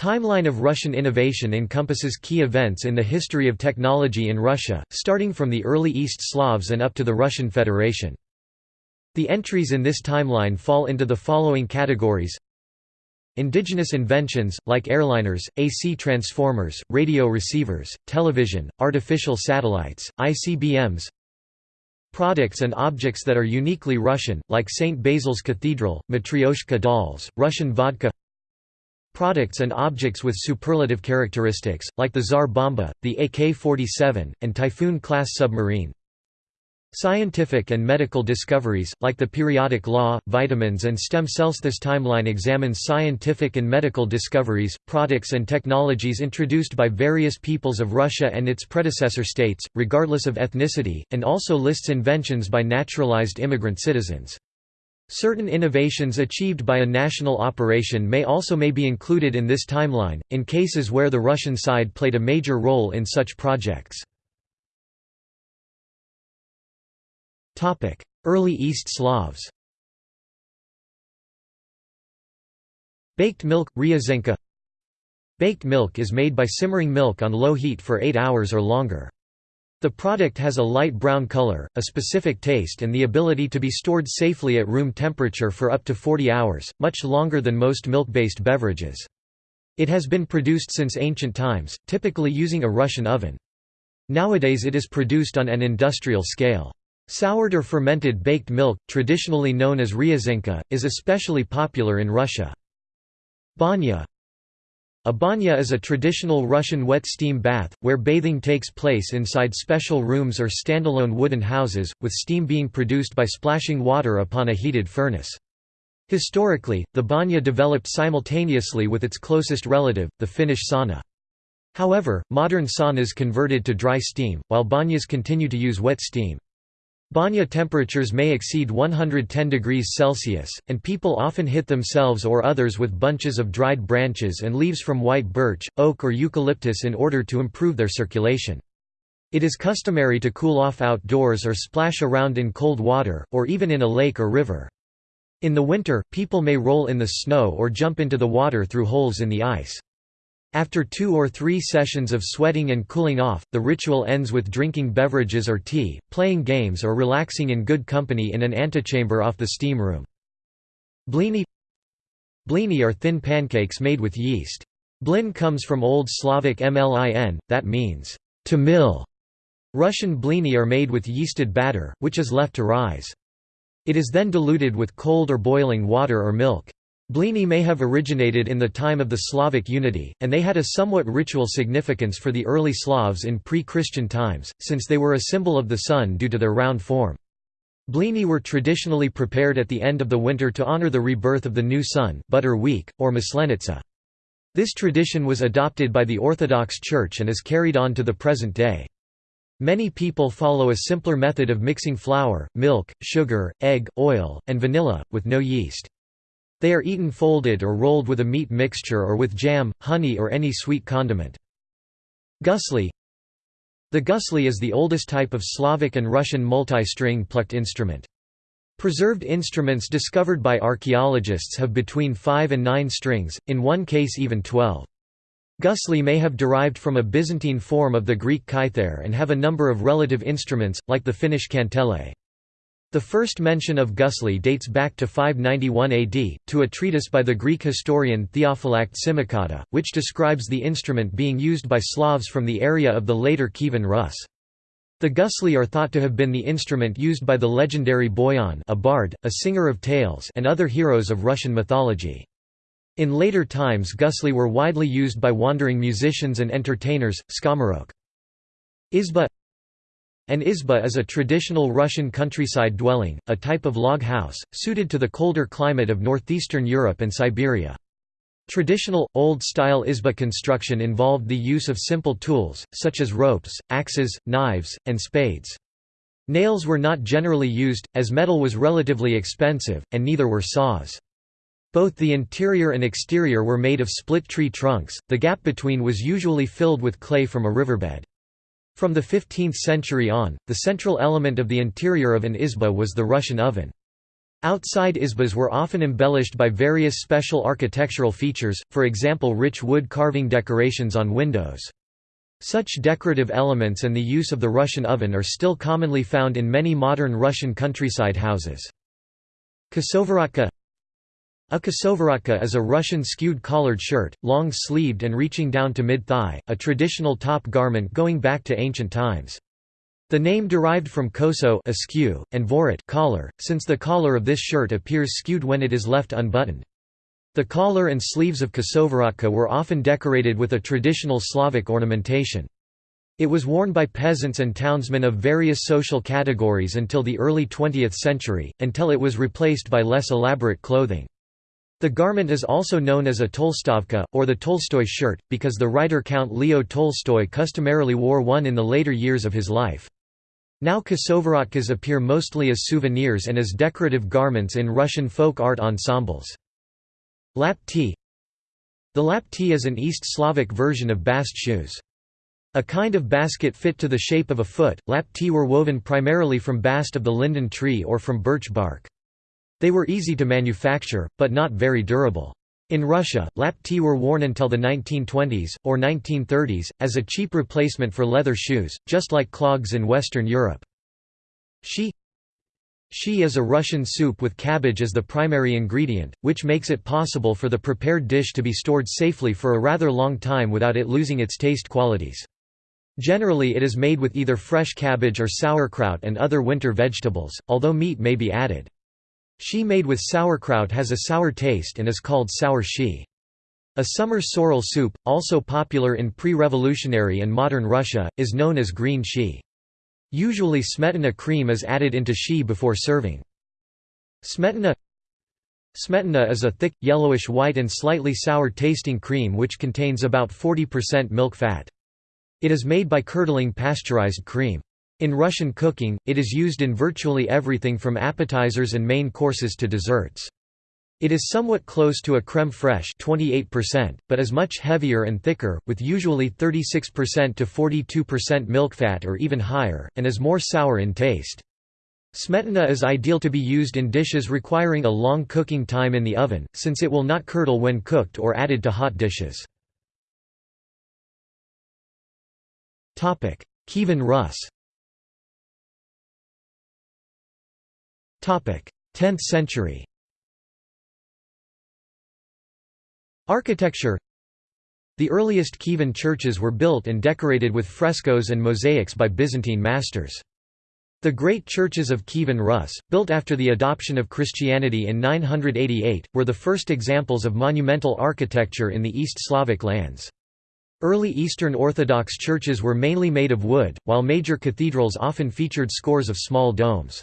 Timeline of Russian innovation encompasses key events in the history of technology in Russia, starting from the early East Slavs and up to the Russian Federation. The entries in this timeline fall into the following categories Indigenous inventions, like airliners, AC transformers, radio receivers, television, artificial satellites, ICBMs Products and objects that are uniquely Russian, like St. Basil's Cathedral, Matryoshka dolls, Russian vodka Products and objects with superlative characteristics, like the Tsar Bomba, the AK-47, and Typhoon-class submarine Scientific and medical discoveries, like the periodic law, vitamins and stem cells. This timeline examines scientific and medical discoveries, products and technologies introduced by various peoples of Russia and its predecessor states, regardless of ethnicity, and also lists inventions by naturalized immigrant citizens. Certain innovations achieved by a national operation may also may be included in this timeline, in cases where the Russian side played a major role in such projects. Early East Slavs Baked milk, ryazhenka Baked milk is made by simmering milk on low heat for 8 hours or longer. The product has a light brown color, a specific taste and the ability to be stored safely at room temperature for up to 40 hours, much longer than most milk-based beverages. It has been produced since ancient times, typically using a Russian oven. Nowadays it is produced on an industrial scale. Soured or fermented baked milk, traditionally known as ryazhenka, is especially popular in Russia. Banya A banya is a traditional Russian wet steam bath, where bathing takes place inside special rooms or standalone wooden houses, with steam being produced by splashing water upon a heated furnace. Historically, the banya developed simultaneously with its closest relative, the Finnish sauna. However, modern saunas converted to dry steam, while banyas continue to use wet steam. Banya temperatures may exceed 110 degrees Celsius, and people often hit themselves or others with bunches of dried branches and leaves from white birch, oak or eucalyptus in order to improve their circulation. It is customary to cool off outdoors or splash around in cold water, or even in a lake or river. In the winter, people may roll in the snow or jump into the water through holes in the ice. After two or three sessions of sweating and cooling off, the ritual ends with drinking beverages or tea, playing games or relaxing in good company in an antechamber off the steam room. Blini Blini are thin pancakes made with yeast. Blin comes from Old Slavic mlin, that means, to mill. Russian blini are made with yeasted batter, which is left to rise. It is then diluted with cold or boiling water or milk. Blini may have originated in the time of the Slavic unity, and they had a somewhat ritual significance for the early Slavs in pre-Christian times, since they were a symbol of the sun due to their round form. Blini were traditionally prepared at the end of the winter to honor the rebirth of the new sun butter week, or Maslenitsa. This tradition was adopted by the Orthodox Church and is carried on to the present day. Many people follow a simpler method of mixing flour, milk, sugar, egg, oil, and vanilla, with no yeast. They are eaten folded or rolled with a meat mixture or with jam, honey or any sweet condiment. Gusli The gusli is the oldest type of Slavic and Russian multi-string plucked instrument. Preserved instruments discovered by archaeologists have between 5 and 9 strings, in one case even 12. Gusli may have derived from a Byzantine form of the Greek kithara and have a number of relative instruments, like the Finnish kantele. The first mention of gusli dates back to 591 AD, to a treatise by the Greek historian Theophylact Simocatta, which describes the instrument being used by Slavs from the area of the later Kievan Rus. The gusli are thought to have been the instrument used by the legendary Boyan a bard, a singer of tales and other heroes of Russian mythology. In later times gusli were widely used by wandering musicians and entertainers, skomorokh. Izba an izba is a traditional Russian countryside dwelling, a type of log house, suited to the colder climate of northeastern Europe and Siberia. Traditional, old-style izba construction involved the use of simple tools, such as ropes, axes, knives, and spades. Nails were not generally used, as metal was relatively expensive, and neither were saws. Both the interior and exterior were made of split tree trunks, the gap between was usually filled with clay from a riverbed. From the 15th century on, the central element of the interior of an izba was the Russian oven. Outside izbas were often embellished by various special architectural features, for example rich wood carving decorations on windows. Such decorative elements and the use of the Russian oven are still commonly found in many modern Russian countryside houses. Kosovorotka A kosovorotka is a Russian skewed collared shirt, long-sleeved and reaching down to mid-thigh, a traditional top garment going back to ancient times. The name derived from koso askew, and vorot collar, since the collar of this shirt appears skewed when it is left unbuttoned. The collar and sleeves of kosovorotka were often decorated with a traditional Slavic ornamentation. It was worn by peasants and townsmen of various social categories until the early 20th century, until it was replaced by less elaborate clothing. The garment is also known as a Tolstovka, or the Tolstoy shirt, because the writer Count Leo Tolstoy customarily wore one in the later years of his life. Now kosovorotkas appear mostly as souvenirs and as decorative garments in Russian folk art ensembles. Lapti The lapti is an East Slavic version of bast shoes. A kind of basket fit to the shape of a foot, lapti were woven primarily from bast of the linden tree or from birch bark. They were easy to manufacture, but not very durable. In Russia, lapti were worn until the 1920s, or 1930s, as a cheap replacement for leather shoes, just like clogs in Western Europe. Shchi Shchi is a Russian soup with cabbage as the primary ingredient, which makes it possible for the prepared dish to be stored safely for a rather long time without it losing its taste qualities. Generally it is made with either fresh cabbage or sauerkraut and other winter vegetables, although meat may be added. Shchi made with sauerkraut has a sour taste and is called sour shchi. A summer sorrel soup, also popular in pre-revolutionary and modern Russia, is known as green shchi. Usually smetana cream is added into shchi before serving. Smetana Smetana is a thick, yellowish-white and slightly sour-tasting cream which contains about 40% milk fat. It is made by curdling pasteurized cream. In Russian cooking, it is used in virtually everything from appetizers and main courses to desserts. It is somewhat close to a crème fraîche 28%, but is much heavier and thicker, with usually 36% to 42% milk fat or even higher, and is more sour in taste. Smetana is ideal to be used in dishes requiring a long cooking time in the oven, since it will not curdle when cooked or added to hot dishes. Kievan Rus 10th century Architecture The earliest Kievan churches were built and decorated with frescoes and mosaics by Byzantine masters. The great churches of Kievan Rus, built after the adoption of Christianity in 988, were the first examples of monumental architecture in the East Slavic lands. Early Eastern Orthodox churches were mainly made of wood, while major cathedrals often featured scores of small domes.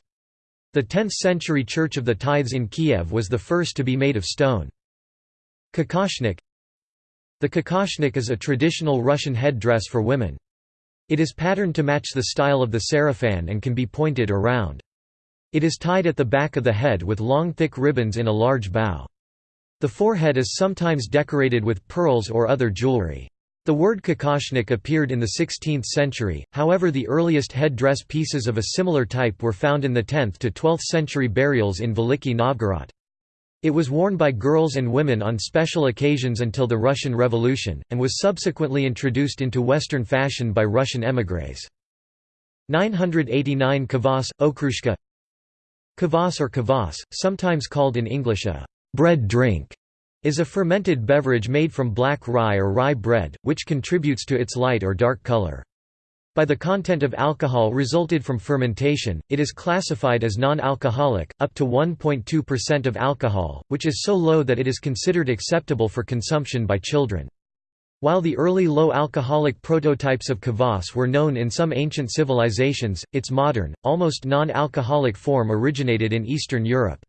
The 10th-century Church of the Tithes in Kiev was the first to be made of stone. Kokoshnik The kokoshnik is a traditional Russian head-dress for women. It is patterned to match the style of the sarafan and can be pointed or round. It is tied at the back of the head with long thick ribbons in a large bow. The forehead is sometimes decorated with pearls or other jewelry. The word kokoshnik appeared in the 16th century, however the earliest head-dress pieces of a similar type were found in the 10th to 12th century burials in Veliki Novgorod. It was worn by girls and women on special occasions until the Russian Revolution, and was subsequently introduced into Western fashion by Russian émigrés. 989 Kvass, Okroshka Kvass or kvass, sometimes called in English a bread drink, is a fermented beverage made from black rye or rye bread, which contributes to its light or dark color. By the content of alcohol resulted from fermentation, it is classified as non-alcoholic, up to 1.2% of alcohol, which is so low that it is considered acceptable for consumption by children. While the early low-alcoholic prototypes of kvass were known in some ancient civilizations, its modern, almost non-alcoholic form originated in Eastern Europe.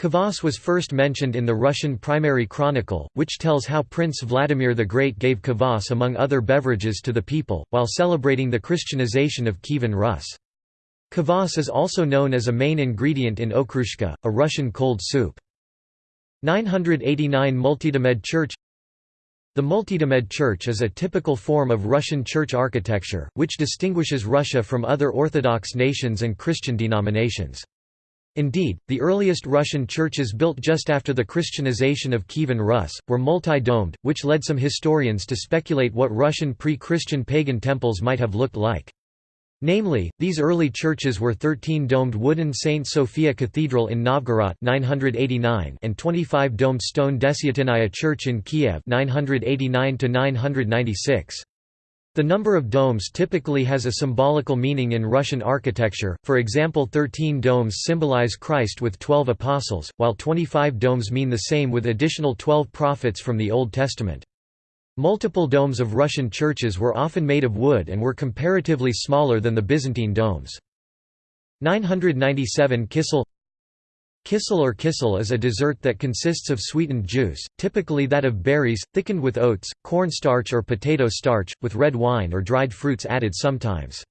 Kvass was first mentioned in the Russian Primary Chronicle, which tells how Prince Vladimir the Great gave kvass among other beverages to the people, while celebrating the Christianization of Kievan Rus. Kvass is also known as a main ingredient in okroshka, a Russian cold soup. 989 Multidomed Church The Multidomed Church is a typical form of Russian church architecture, which distinguishes Russia from other Orthodox nations and Christian denominations. Indeed, the earliest Russian churches built just after the Christianization of Kievan Rus, were multi-domed, which led some historians to speculate what Russian pre-Christian pagan temples might have looked like. Namely, these early churches were 13-domed wooden St. Sophia Cathedral in Novgorod 989 and 25-domed stone Desyatinaya Church in Kiev 989 -996. The number of domes typically has a symbolical meaning in Russian architecture, for example 13 domes symbolize Christ with 12 apostles, while 25 domes mean the same with additional 12 prophets from the Old Testament. Multiple domes of Russian churches were often made of wood and were comparatively smaller than the Byzantine domes. 997 Kissel Kissel or kissel is a dessert that consists of sweetened juice, typically that of berries, thickened with oats, cornstarch or potato starch, with red wine or dried fruits added sometimes.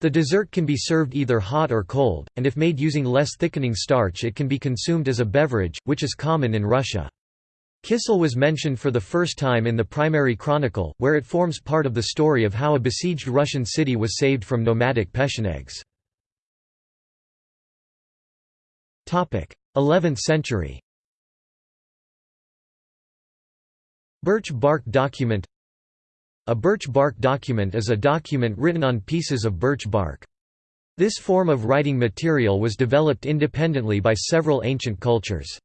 The dessert can be served either hot or cold, and if made using less thickening starch it can be consumed as a beverage, which is common in Russia. Kissel was mentioned for the first time in the primary chronicle, where it forms part of the story of how a besieged Russian city was saved from nomadic Pechenegs. 11th century Birch bark document A birch bark document is a document written on pieces of birch bark. This form of writing material was developed independently by several ancient cultures.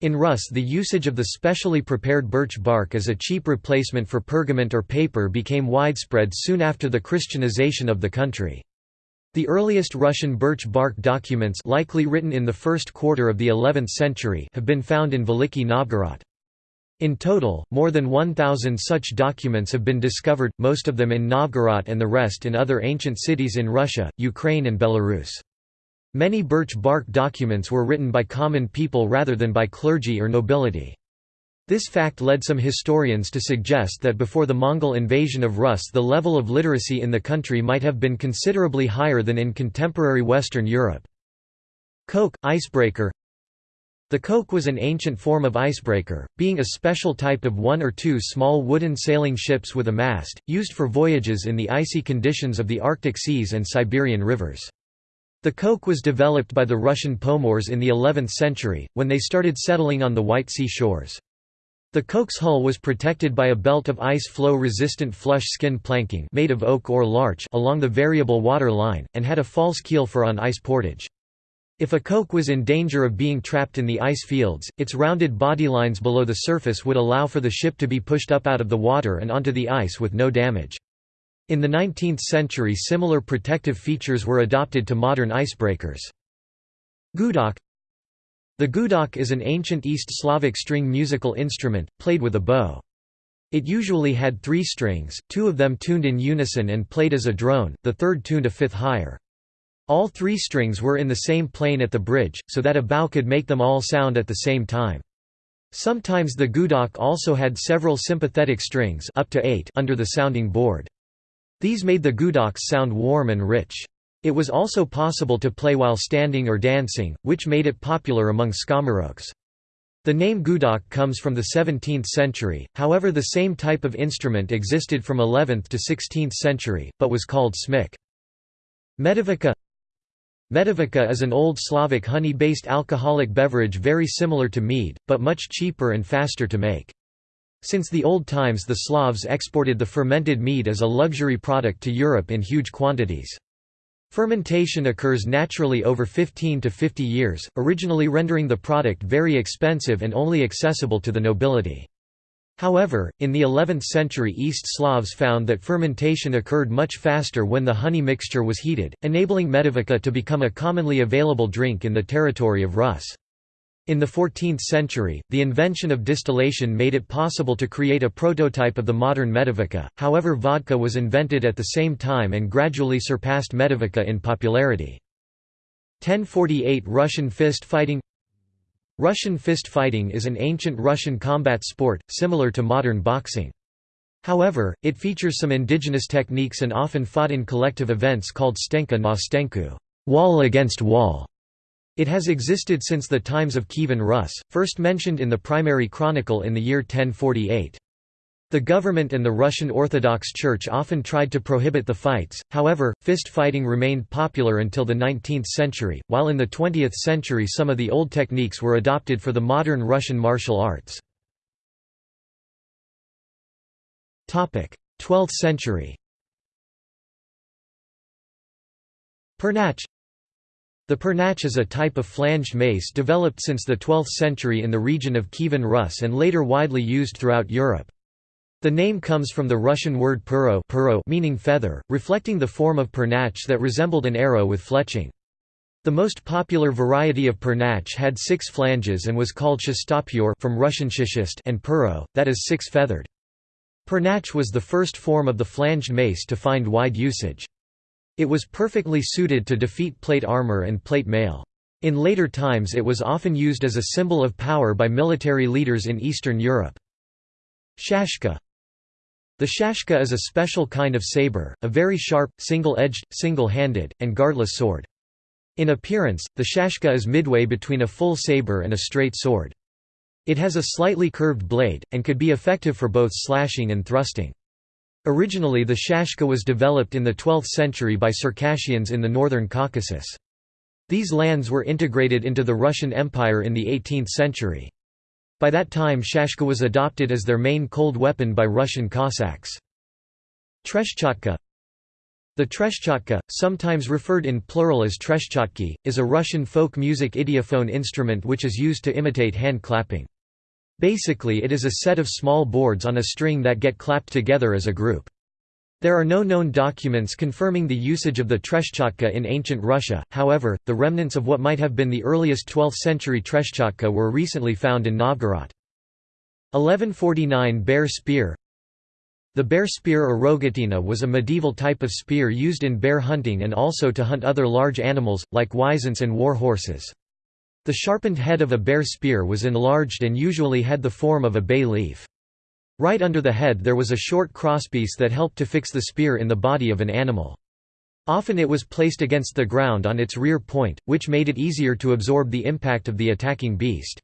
In Rus the usage of the specially prepared birch bark as a cheap replacement for pergament or paper became widespread soon after the Christianization of the country. The earliest Russian birch bark documents likely written in the first quarter of the 11th century have been found in Veliki Novgorod. In total, more than 1,000 such documents have been discovered, most of them in Novgorod and the rest in other ancient cities in Russia, Ukraine and Belarus. Many birch bark documents were written by common people rather than by clergy or nobility. This fact led some historians to suggest that before the Mongol invasion of Rus the level of literacy in the country might have been considerably higher than in contemporary Western Europe. Koch, icebreaker The koch was an ancient form of icebreaker, being a special type of one or two small wooden sailing ships with a mast, used for voyages in the icy conditions of the Arctic seas and Siberian rivers. The koch was developed by the Russian Pomors in the 11th century, when they started settling on the White Sea shores. The koch's hull was protected by a belt of ice flow-resistant flush skin planking made of oak or larch along the variable water line, and had a false keel for on-ice portage. If a koch was in danger of being trapped in the ice fields, its rounded bodylines below the surface would allow for the ship to be pushed up out of the water and onto the ice with no damage. In the 19th century similar protective features were adopted to modern icebreakers. Gudok the gudok is an ancient East Slavic string musical instrument, played with a bow. It usually had three strings, two of them tuned in unison and played as a drone, the third tuned a fifth higher. All three strings were in the same plane at the bridge, so that a bow could make them all sound at the same time. Sometimes the gudok also had several sympathetic strings up to eight under the sounding board. These made the gudoks sound warm and rich. It was also possible to play while standing or dancing, which made it popular among skomorokhs. The name gudok comes from the 17th century, however the same type of instrument existed from 11th to 16th century, but was called smyk. Medovukha Medovukha is an Old Slavic honey-based alcoholic beverage very similar to mead, but much cheaper and faster to make. Since the Old Times the Slavs exported the fermented mead as a luxury product to Europe in huge quantities. Fermentation occurs naturally over 15 to 50 years, originally rendering the product very expensive and only accessible to the nobility. However, in the 11th century East Slavs found that fermentation occurred much faster when the honey mixture was heated, enabling medovukha to become a commonly available drink in the territory of Rus. In the 14th century, the invention of distillation made it possible to create a prototype of the modern Medovukha, however vodka was invented at the same time and gradually surpassed Medovukha in popularity. 1048 Russian fist fighting Russian fist fighting is an ancient Russian combat sport, similar to modern boxing. However, it features some indigenous techniques and often fought in collective events called stenka na stenku wall against wall". It has existed since the times of Kievan Rus, first mentioned in the primary chronicle in the year 1048. The government and the Russian Orthodox Church often tried to prohibit the fights, however, fist fighting remained popular until the 19th century, while in the 20th century some of the old techniques were adopted for the modern Russian martial arts. 12th century Pernach The pernach is a type of flanged mace developed since the 12th century in the region of Kievan Rus and later widely used throughout Europe. The name comes from the Russian word puro, puro meaning feather, reflecting the form of pernach that resembled an arrow with fletching. The most popular variety of pernach had six flanges and was called shestopyor from Russian shishist and puro, that is six-feathered. Pernach was the first form of the flanged mace to find wide usage. It was perfectly suited to defeat plate armor and plate mail. In later times it was often used as a symbol of power by military leaders in Eastern Europe. Shashka the shashka is a special kind of saber, a very sharp, single-edged, single-handed, and guardless sword. In appearance, the shashka is midway between a full saber and a straight sword. It has a slightly curved blade, and could be effective for both slashing and thrusting. Originally the shashka was developed in the 12th century by Circassians in the northern Caucasus. These lands were integrated into the Russian Empire in the 18th century. By that time shashka was adopted as their main cold weapon by Russian Cossacks. Treshchatka The treshchatka, sometimes referred in plural as treshchatki, is a Russian folk music idiophone instrument which is used to imitate hand clapping. Basically it is a set of small boards on a string that get clapped together as a group. There are no known documents confirming the usage of the treshchatka in ancient Russia, however, the remnants of what might have been the earliest 12th-century treshchatka were recently found in Novgorod. 1149 Bear spear The bear spear or rogatina was a medieval type of spear used in bear hunting and also to hunt other large animals, like wisents and war horses. The sharpened head of a bear spear was enlarged and usually had the form of a bay leaf. Right under the head there was a short crosspiece that helped to fix the spear in the body of an animal. Often it was placed against the ground on its rear point, which made it easier to absorb the impact of the attacking beast.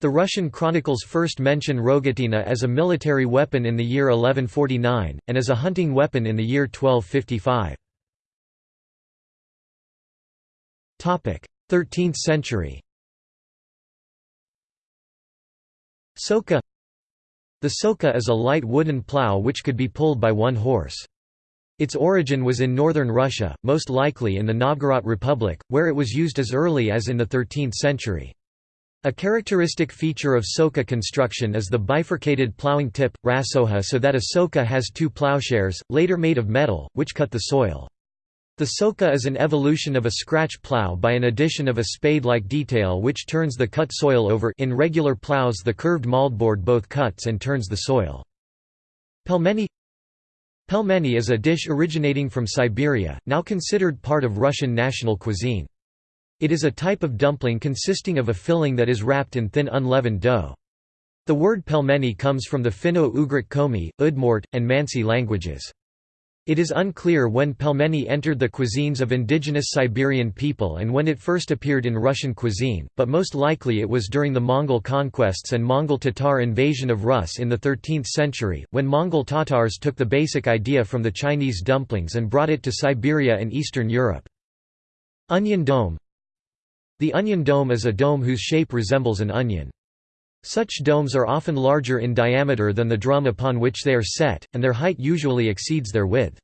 The Russian chronicles first mention rogatina as a military weapon in the year 1149, and as a hunting weapon in the year 1255. 13th century Sokha the sokha is a light wooden plough which could be pulled by one horse. Its origin was in northern Russia, most likely in the Novgorod Republic, where it was used as early as in the 13th century. A characteristic feature of sokha construction is the bifurcated ploughing tip, rassokha so that a sokha has two ploughshares, later made of metal, which cut the soil. The sokha is an evolution of a scratch plow by an addition of a spade-like detail which turns the cut soil over in regular plows the curved moldboard both cuts and turns the soil. Pelmeni Pelmeni is a dish originating from Siberia, now considered part of Russian national cuisine. It is a type of dumpling consisting of a filling that is wrapped in thin unleavened dough. The word pelmeni comes from the Finno-Ugric Komi, Udmurt, and Mansi languages. It is unclear when pelmeni entered the cuisines of indigenous Siberian people and when it first appeared in Russian cuisine, but most likely it was during the Mongol conquests and Mongol-Tatar invasion of Rus in the 13th century, when Mongol Tatars took the basic idea from the Chinese dumplings and brought it to Siberia and Eastern Europe. Onion dome The onion dome is a dome whose shape resembles an onion. Such domes are often larger in diameter than the drum upon which they are set, and their height usually exceeds their width.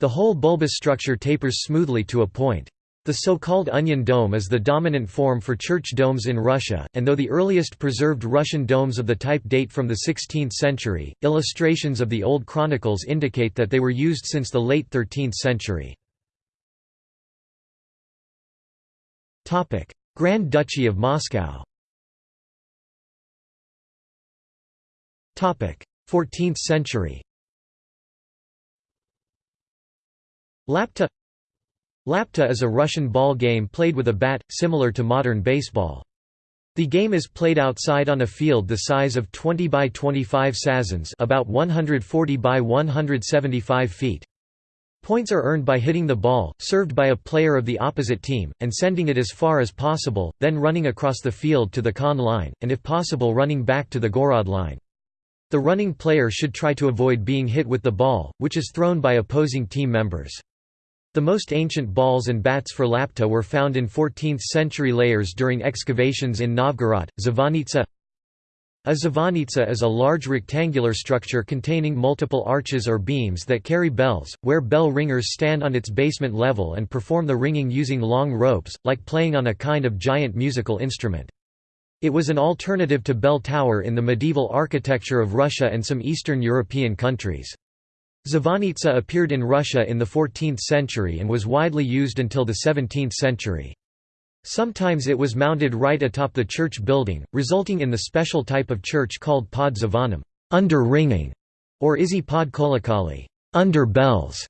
The whole bulbous structure tapers smoothly to a point. The so-called onion dome is the dominant form for church domes in Russia, and though the earliest preserved Russian domes of the type date from the 16th century, illustrations of the old chronicles indicate that they were used since the late 13th century. Grand Duchy of Moscow 14th century Lapta Lapta is a Russian ball game played with a bat, similar to modern baseball. The game is played outside on a field the size of 20 by 25 sazhens about 140 by 175 feet. Points are earned by hitting the ball, served by a player of the opposite team, and sending it as far as possible, then running across the field to the Con line, and if possible running back to the Gorod line. The running player should try to avoid being hit with the ball, which is thrown by opposing team members. The most ancient balls and bats for lapta were found in 14th-century layers during excavations in Novgorod, Zvonitsa. A zvonitsa is a large rectangular structure containing multiple arches or beams that carry bells, where bell ringers stand on its basement level and perform the ringing using long ropes, like playing on a kind of giant musical instrument. It was an alternative to bell tower in the medieval architecture of Russia and some Eastern European countries. Zvonitsa appeared in Russia in the 14th century and was widely used until the 17th century. Sometimes it was mounted right atop the church building, resulting in the special type of church called pod zvonem under ringing, or izzy pod kolokoly under bells.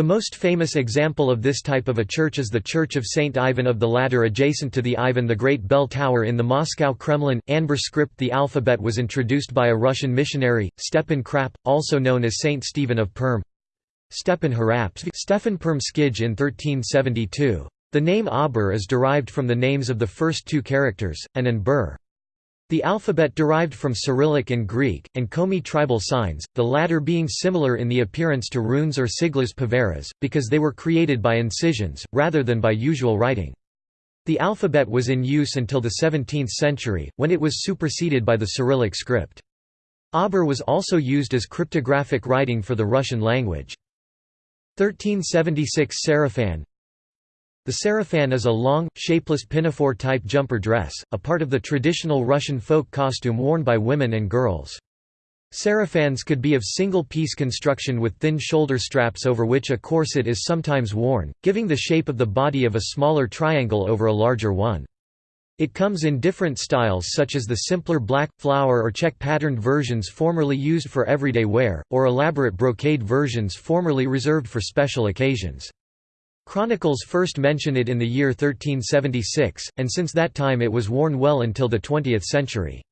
The most famous example of this type of a church is the Church of Saint Ivan of the Ladder adjacent to the Ivan the Great bell tower in the Moscow Kremlin. Abur script The alphabet was introduced by a Russian missionary, Stepan Khrap, also known as Saint Stephen of Perm. Stepan Harapsky Stefan Permskij in 1372. The name Abur is derived from the names of the first two characters, an and bur. The alphabet derived from Cyrillic and Greek, and Komi tribal signs, the latter being similar in the appearance to runes or siglas paveras, because they were created by incisions, rather than by usual writing. The alphabet was in use until the 17th century, when it was superseded by the Cyrillic script. Abur was also used as cryptographic writing for the Russian language. 1376 Sarafan the sarafan is a long, shapeless pinafore-type jumper dress, a part of the traditional Russian folk costume worn by women and girls. Sarafans could be of single-piece construction with thin shoulder straps over which a corset is sometimes worn, giving the shape of the body of a smaller triangle over a larger one. It comes in different styles such as the simpler black, flower or check-patterned versions formerly used for everyday wear, or elaborate brocade versions formerly reserved for special occasions. Chronicles first mention it in the year 1376, and since that time it was worn well until the 20th century.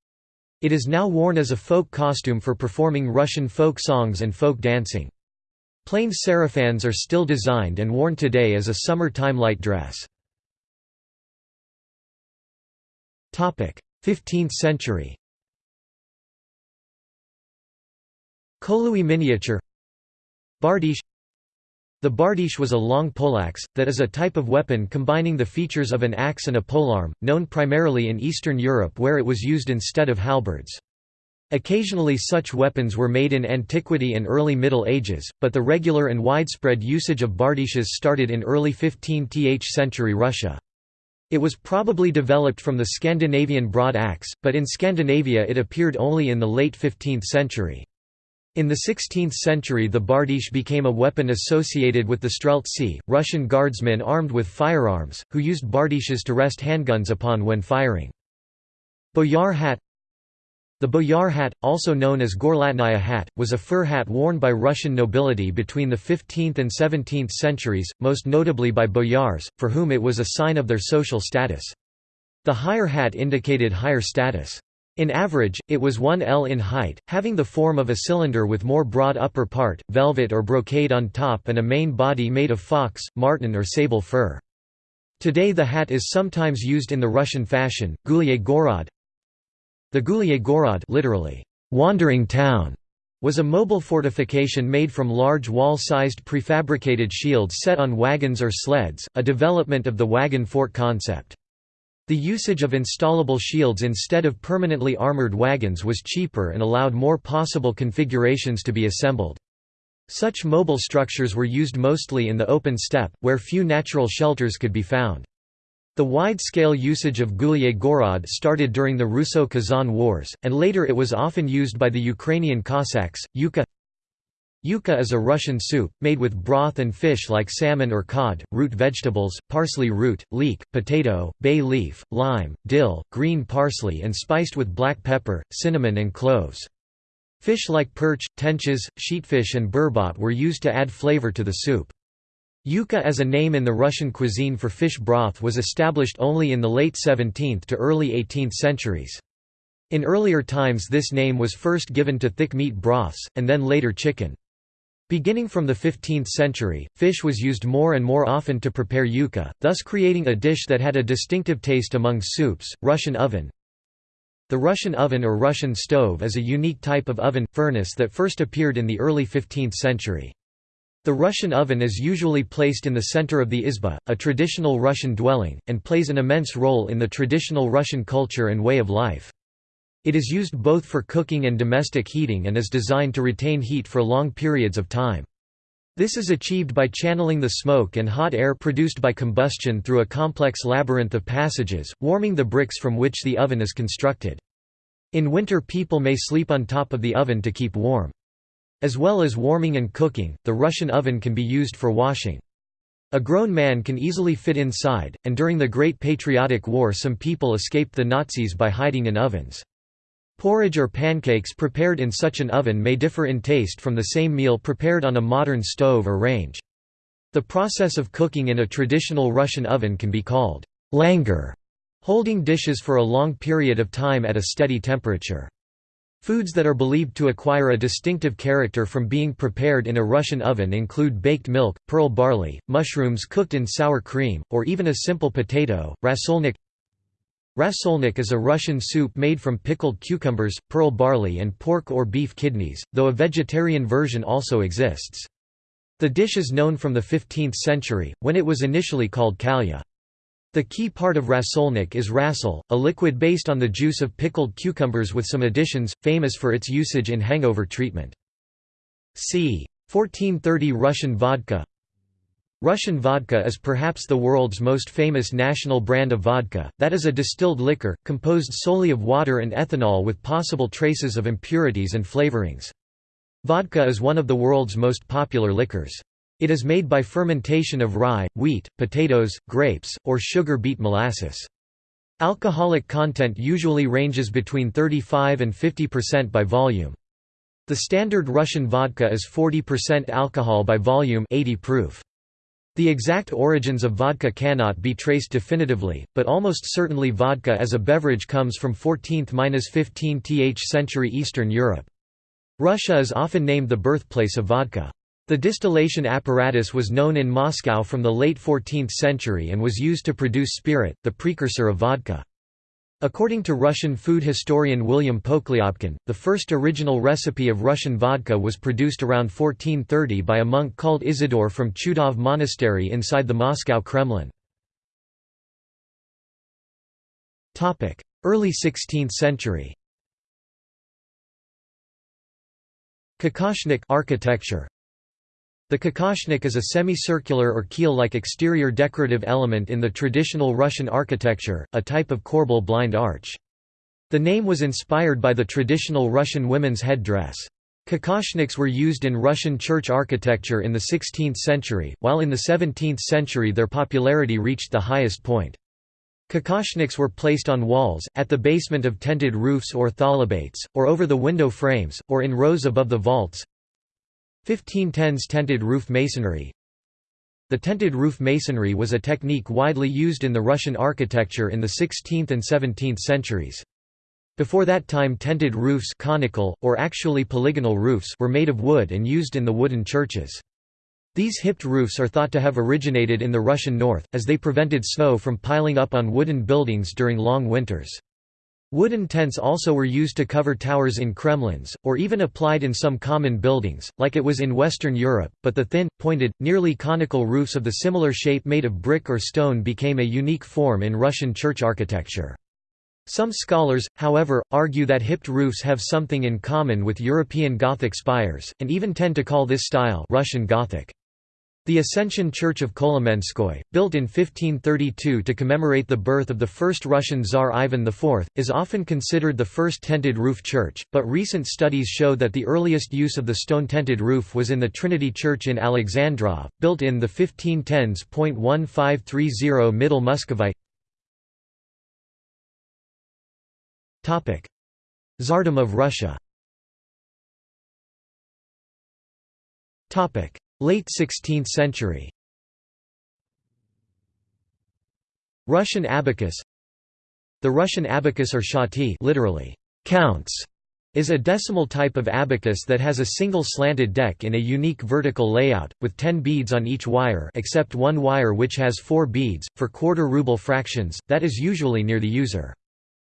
It is now worn as a folk costume for performing Russian folk songs and folk dancing. Plain sarafans are still designed and worn today as a summer-time light dress. 15th century Kholuy miniature Bardiche the bardiche was a long poleaxe, that is a type of weapon combining the features of an axe and a polearm, known primarily in Eastern Europe where it was used instead of halberds. Occasionally such weapons were made in antiquity and early Middle Ages, but the regular and widespread usage of bardiches started in early 15th century Russia. It was probably developed from the Scandinavian broad axe, but in Scandinavia it appeared only in the late 15th century. In the 16th century the bardiche became a weapon associated with the streltsy, Russian guardsmen armed with firearms, who used bardiches to rest handguns upon when firing. Boyar hat The boyar hat, also known as gorlatnaya hat, was a fur hat worn by Russian nobility between the 15th and 17th centuries, most notably by boyars, for whom it was a sign of their social status. The higher hat indicated higher status. In average, it was 1 L in height, having the form of a cylinder with more broad upper part, velvet or brocade on top and a main body made of fox, marten or sable fur. Today the hat is sometimes used in the Russian fashion, Gulye Gorod. The Gulye Gorod literally, wandering town, was a mobile fortification made from large wall-sized prefabricated shields set on wagons or sleds, a development of the wagon fort concept. The usage of installable shields instead of permanently armored wagons was cheaper and allowed more possible configurations to be assembled. Such mobile structures were used mostly in the open steppe, where few natural shelters could be found. The wide-scale usage of Gulye Gorod started during the Russo-Kazan Wars, and later it was often used by the Ukrainian Cossacks. Ukha Ukha is a Russian soup, made with broth and fish like salmon or cod, root vegetables, parsley root, leek, potato, bay leaf, lime, dill, green parsley and spiced with black pepper, cinnamon and cloves. Fish like perch, tenches, sheetfish and burbot were used to add flavor to the soup. Ukha as a name in the Russian cuisine for fish broth was established only in the late 17th to early 18th centuries. In earlier times this name was first given to thick meat broths, and then later chicken. Beginning from the 15th century, fish was used more and more often to prepare ukha, thus creating a dish that had a distinctive taste among soups. Russian oven The Russian oven or Russian stove is a unique type of oven furnace that first appeared in the early 15th century. The Russian oven is usually placed in the center of the izba, a traditional Russian dwelling, and plays an immense role in the traditional Russian culture and way of life. It is used both for cooking and domestic heating and is designed to retain heat for long periods of time. This is achieved by channeling the smoke and hot air produced by combustion through a complex labyrinth of passages, warming the bricks from which the oven is constructed. In winter people may sleep on top of the oven to keep warm. As well as warming and cooking, the Russian oven can be used for washing. A grown man can easily fit inside, and during the Great Patriotic War some people escaped the Nazis by hiding in ovens. Porridge or pancakes prepared in such an oven may differ in taste from the same meal prepared on a modern stove or range. The process of cooking in a traditional Russian oven can be called langur, holding dishes for a long period of time at a steady temperature. Foods that are believed to acquire a distinctive character from being prepared in a Russian oven include baked milk, pearl barley, mushrooms cooked in sour cream, or even a simple potato. Rasolnik Rasolnik is a Russian soup made from pickled cucumbers, pearl barley and pork or beef kidneys, though a vegetarian version also exists. The dish is known from the 15th century, when it was initially called kalya. The key part of rasolnik is rasol, a liquid based on the juice of pickled cucumbers with some additions, famous for its usage in hangover treatment. c. 1430 Russian vodka Russian vodka is perhaps the world's most famous national brand of vodka, that is a distilled liquor, composed solely of water and ethanol with possible traces of impurities and flavorings. Vodka is one of the world's most popular liquors. It is made by fermentation of rye, wheat, potatoes, grapes, or sugar beet molasses. Alcoholic content usually ranges between 35 and 50% by volume. The standard Russian vodka is 40% alcohol by volume 80 proof. The exact origins of vodka cannot be traced definitively, but almost certainly vodka as a beverage comes from 14th–15th century Eastern Europe. Russia is often named the birthplace of vodka. The distillation apparatus was known in Moscow from the late 14th century and was used to produce spirit, the precursor of vodka. According to Russian food historian William Pokhlyobkin, the first original recipe of Russian vodka was produced around 1430 by a monk called Isidore from Chudov Monastery inside the Moscow Kremlin. Early 16th century Kokoshnik architecture the kokoshnik is a semicircular or keel-like exterior decorative element in the traditional Russian architecture, a type of corbel blind arch. The name was inspired by the traditional Russian women's headdress. Kokoshniks were used in Russian church architecture in the 16th century, while in the 17th century their popularity reached the highest point. Kokoshniks were placed on walls, at the basement of tented roofs or thalabates, or over the window frames, or in rows above the vaults. 1510s tented roof masonry The tented roof masonry was a technique widely used in the Russian architecture in the 16th and 17th centuries. Before that time tented roofs conical, or actually polygonal roofs were made of wood and used in the wooden churches. These hipped roofs are thought to have originated in the Russian north, as they prevented snow from piling up on wooden buildings during long winters. Wooden tents also were used to cover towers in Kremlins, or even applied in some common buildings, like it was in Western Europe, but the thin, pointed, nearly conical roofs of the similar shape made of brick or stone became a unique form in Russian church architecture. Some scholars, however, argue that hipped roofs have something in common with European Gothic spires, and even tend to call this style Russian Gothic. The Ascension Church of Kolomenskoye, built in 1532 to commemorate the birth of the first Russian Tsar Ivan IV, is often considered the first tented roof church, but recent studies show that the earliest use of the stone-tented roof was in the Trinity Church in Alexandrov, built in the 1510s. 1530 Middle Muscovite. Tsardom of Russia Late 16th century Russian abacus The Russian abacus or schoty literally, counts, is a decimal type of abacus that has a single slanted deck in a unique vertical layout, with ten beads on each wire except one wire which has four beads, for quarter ruble fractions, that is usually near the user.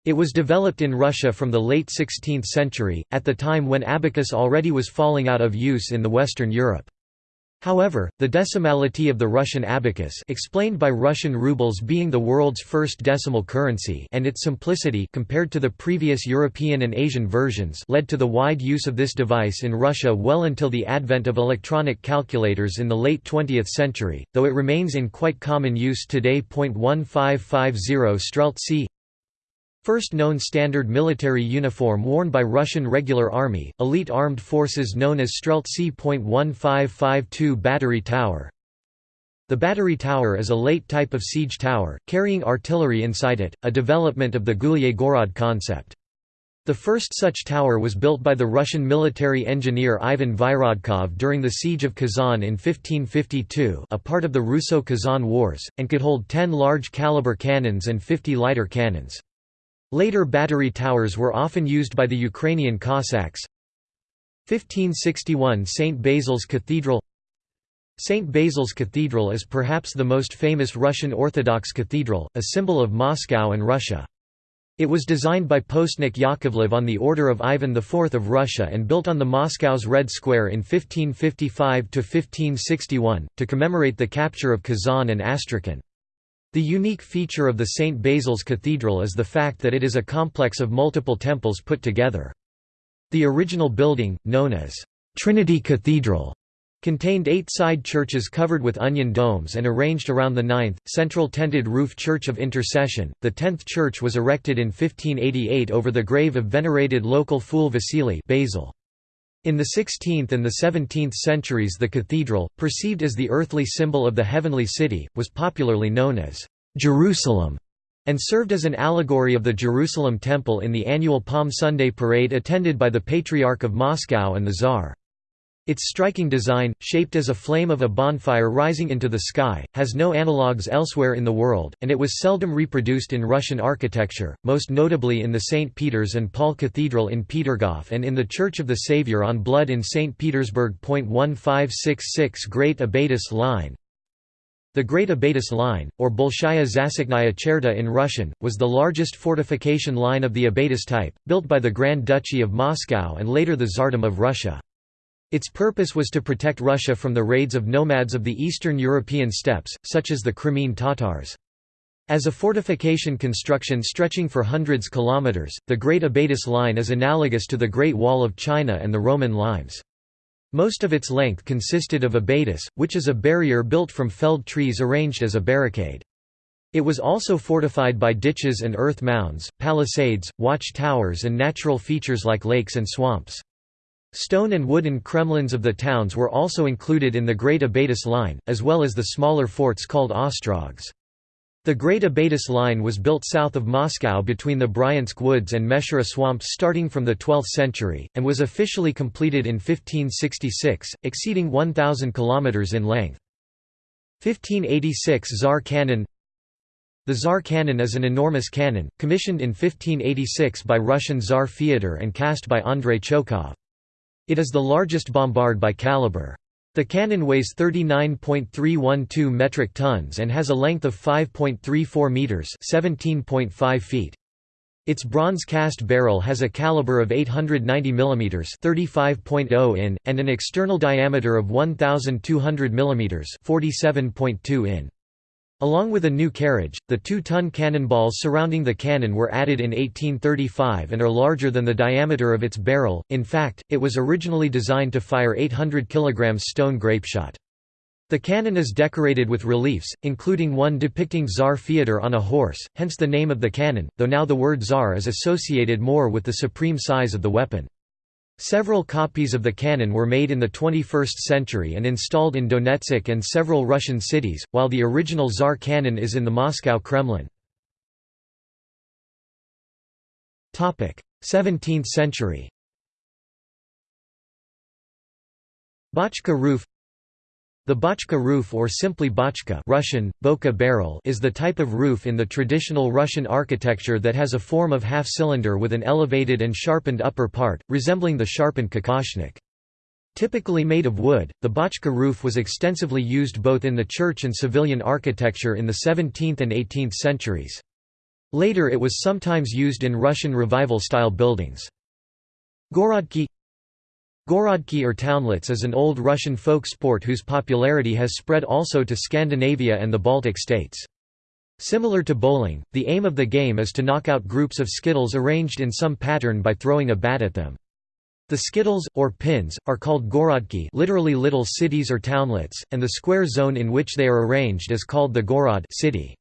It was developed in Russia from the late 16th century, at the time when abacus already was falling out of use in the Western Europe. However, the decimality of the Russian abacus explained by Russian rubles being the world's first decimal currency and its simplicity compared to the previous European and Asian versions led to the wide use of this device in Russia well until the advent of electronic calculators in the late 20th century, though it remains in quite common use today. 1550 Streltsy First known standard military uniform worn by Russian Regular Army, elite armed forces known as Streltsy.1552 Battery Tower The battery tower is a late type of siege tower, carrying artillery inside it, a development of the Gulye Gorod concept. The first such tower was built by the Russian military engineer Ivan Vyrodkov during the siege of Kazan in 1552 a part of the Russo-Kazan Wars, and could hold 10 large-caliber cannons and 50 lighter cannons. Later battery towers were often used by the Ukrainian Cossacks. 1561 St. Basil's Cathedral St. Basil's Cathedral is perhaps the most famous Russian Orthodox cathedral, a symbol of Moscow and Russia. It was designed by Postnik Yakovlev on the order of Ivan IV of Russia and built on the Moscow's Red Square in 1555–1561, to commemorate the capture of Kazan and Astrakhan. The unique feature of the St. Basil's Cathedral is the fact that it is a complex of multiple temples put together. The original building, known as Trinity Cathedral, contained eight side churches covered with onion domes and arranged around the ninth, central tented roof Church of Intercession. The tenth church was erected in 1588 over the grave of venerated local fool Vasily Basil. In the 16th and the 17th centuries the cathedral, perceived as the earthly symbol of the heavenly city, was popularly known as Jerusalem and served as an allegory of the Jerusalem Temple in the annual Palm Sunday parade attended by the Patriarch of Moscow and the Tsar. Its striking design, shaped as a flame of a bonfire rising into the sky, has no analogues elsewhere in the world, and it was seldom reproduced in Russian architecture, most notably in the St. Peter's and Paul Cathedral in Petergof and in the Church of the Saviour on Blood in St. Petersburg. 1566 Great Abatis Line The Great Abatis Line, or Bolshaya Zasiknaya Cherta in Russian, was the largest fortification line of the Abatis type, built by the Grand Duchy of Moscow and later the Tsardom of Russia. Its purpose was to protect Russia from the raids of nomads of the Eastern European steppes, such as the Crimean Tatars. As a fortification construction stretching for hundreds kilometers, the Great Abatis Line is analogous to the Great Wall of China and the Roman limes. Most of its length consisted of abatis, which is a barrier built from felled trees arranged as a barricade. It was also fortified by ditches and earth mounds, palisades, watch towers and natural features like lakes and swamps. Stone and wooden kremlins of the towns were also included in the Great Abatis Line, as well as the smaller forts called ostrogs. The Great Abatis Line was built south of Moscow between the Bryansk Woods and Meshchera swamps starting from the 12th century, and was officially completed in 1566, exceeding 1,000 km in length. 1586 Tsar Cannon The Tsar Cannon is an enormous cannon, commissioned in 1586 by Russian Tsar Fyodor and cast by Andrei Chokhov. It is the largest bombard by caliber. The cannon weighs 39.312 metric tons and has a length of 5.34 meters, 17.5 feet. Its bronze cast barrel has a caliber of 890 mm 35.0 in, and an external diameter of 1200 mm 47.2 in. Along with a new carriage, the two-ton cannonballs surrounding the cannon were added in 1835 and are larger than the diameter of its barrel, in fact, it was originally designed to fire 800 kg stone grapeshot. The cannon is decorated with reliefs, including one depicting Tsar Fyodor on a horse, hence the name of the cannon, though now the word Tsar is associated more with the supreme size of the weapon. Several copies of the cannon were made in the 21st century and installed in Donetsk and several Russian cities, while the original Tsar cannon is in the Moscow Kremlin. 17th century Bochka roof the bochka roof or simply bochka Russian, boka barrel is the type of roof in the traditional Russian architecture that has a form of half-cylinder with an elevated and sharpened upper part, resembling the sharpened kokoshnik. Typically made of wood, the bochka roof was extensively used both in the church and civilian architecture in the 17th and 18th centuries. Later it was sometimes used in Russian revival-style buildings. Gorodki Gorodki or townlets is an old Russian folk sport whose popularity has spread also to Scandinavia and the Baltic states. Similar to bowling, the aim of the game is to knock out groups of skittles arranged in some pattern by throwing a bat at them. The skittles, or pins, are called gorodki literally little cities or townlets, and the square zone in which they are arranged is called the gorod city.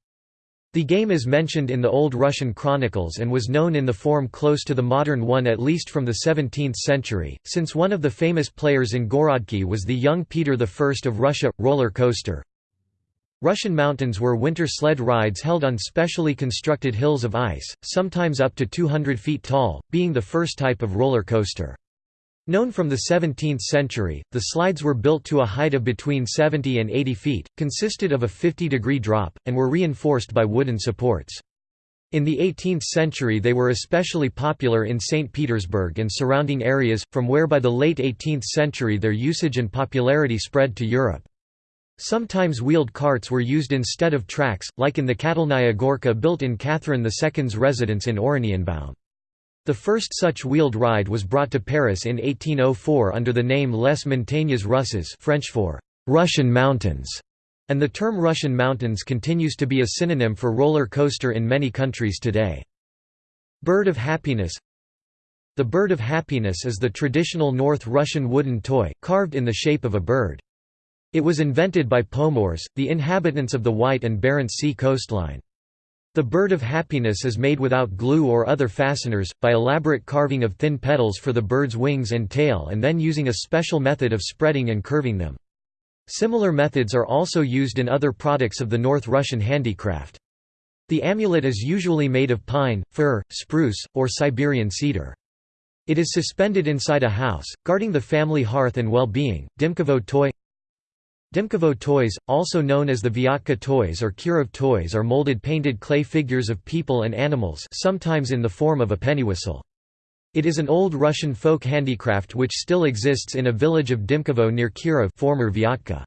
The game is mentioned in the Old Russian chronicles and was known in the form close to the modern one at least from the 17th century, since one of the famous players in Gorodki was the young Peter I of Russia. Roller coaster Russian mountains were winter sled rides held on specially constructed hills of ice, sometimes up to 200 feet tall, being the first type of roller coaster. Known from the 17th century, the slides were built to a height of between 70 and 80 feet, consisted of a 50-degree drop, and were reinforced by wooden supports. In the 18th century they were especially popular in St. Petersburg and surrounding areas, from where by the late 18th century their usage and popularity spread to Europe. Sometimes wheeled carts were used instead of tracks, like in the Katalnaya Gorka built in Catherine II's residence in Oranienbaum. The first such wheeled ride was brought to Paris in 1804 under the name Les Montagnes Russes French for «Russian mountains», and the term Russian mountains continues to be a synonym for roller coaster in many countries today. Bird of Happiness The Bird of Happiness is the traditional North Russian wooden toy, carved in the shape of a bird. It was invented by Pomors, the inhabitants of the White and Barents Sea coastline. The bird of happiness is made without glue or other fasteners, by elaborate carving of thin petals for the bird's wings and tail and then using a special method of spreading and curving them. Similar methods are also used in other products of the North Russian handicraft. The amulet is usually made of pine, fir, spruce, or Siberian cedar. It is suspended inside a house, guarding the family hearth and well-being. Dymkovo toy Dymkovo toys, also known as the Vyatka toys or Kirov toys are molded painted clay figures of people and animals sometimes in the form of a pennywhistle. It is an old Russian folk handicraft which still exists in a village of Dymkovo near Kirov former Vyatka.